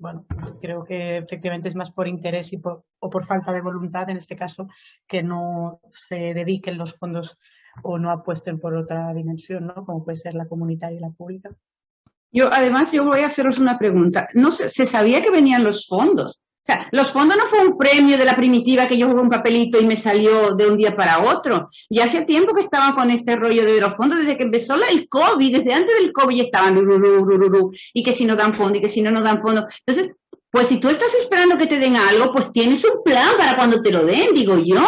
Bueno, creo que efectivamente es más por interés y por, o por falta de voluntad, en este caso, que no se dediquen los fondos o no apuesten por otra dimensión, ¿no? Como puede ser la comunitaria y la pública.
Yo, además, yo voy a haceros una pregunta. No se, se sabía que venían los fondos. O sea, los fondos no fue un premio de la primitiva que yo jugué un papelito y me salió de un día para otro. Ya hace tiempo que estaban con este rollo de los fondos, desde que empezó el COVID, desde antes del COVID ya estaban y que si no dan fondo y que si no, no dan fondo. Entonces, pues si tú estás esperando que te den algo, pues tienes un plan para cuando te lo den, digo yo.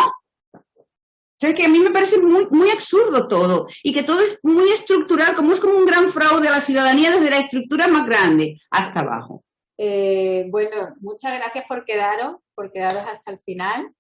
O sea, que a mí me parece muy, muy absurdo todo y que todo es muy estructural, como es como un gran fraude a la ciudadanía desde la estructura más grande hasta abajo.
Eh, bueno, muchas gracias por quedaros, por quedaros hasta el final.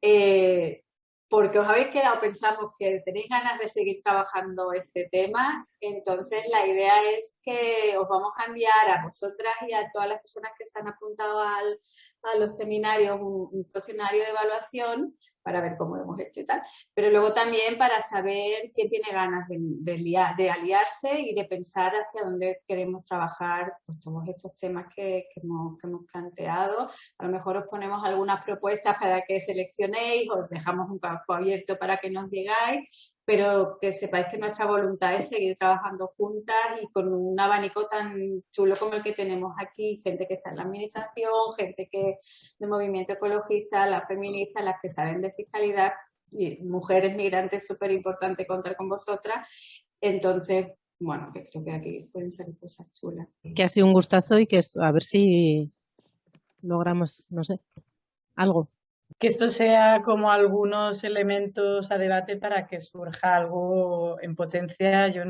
Eh, porque os habéis quedado, pensamos que tenéis ganas de seguir trabajando este tema, entonces la idea es que os vamos a enviar a vosotras y a todas las personas que se han apuntado al, a los seminarios un, un cuestionario de evaluación para ver cómo lo hemos hecho y tal, pero luego también para saber quién tiene ganas de, de, aliarse y de pensar hacia dónde queremos trabajar pues, todos estos temas que, que, hemos, planteado. A lo mejor os ponemos algunas propuestas para que seleccionéis, os dejamos un campo abierto para que nos digáis pero que sepáis que nuestra voluntad es seguir trabajando juntas y con un abanico tan chulo como el que tenemos aquí, gente que está en la administración, gente que de movimiento ecologista, las feministas, las que saben de fiscalidad, y mujeres migrantes, súper importante contar con vosotras. Entonces, bueno, que creo que aquí pueden salir cosas chulas.
Que ha sido un gustazo y que a ver si logramos, no sé, algo
que esto sea como algunos elementos a debate para que surja algo en potencia. Yo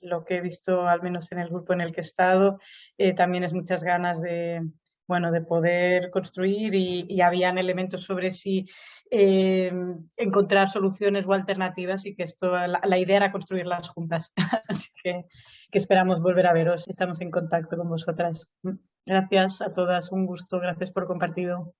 lo que he visto, al menos en el grupo en el que he estado, eh, también es muchas ganas de, bueno, de poder construir y, habían elementos sobre si eh, encontrar soluciones o alternativas y que esto, la, idea era construirlas juntas. Así que, que esperamos volver a veros. Estamos en contacto con vosotras. Gracias a todas, un gusto, gracias por compartido.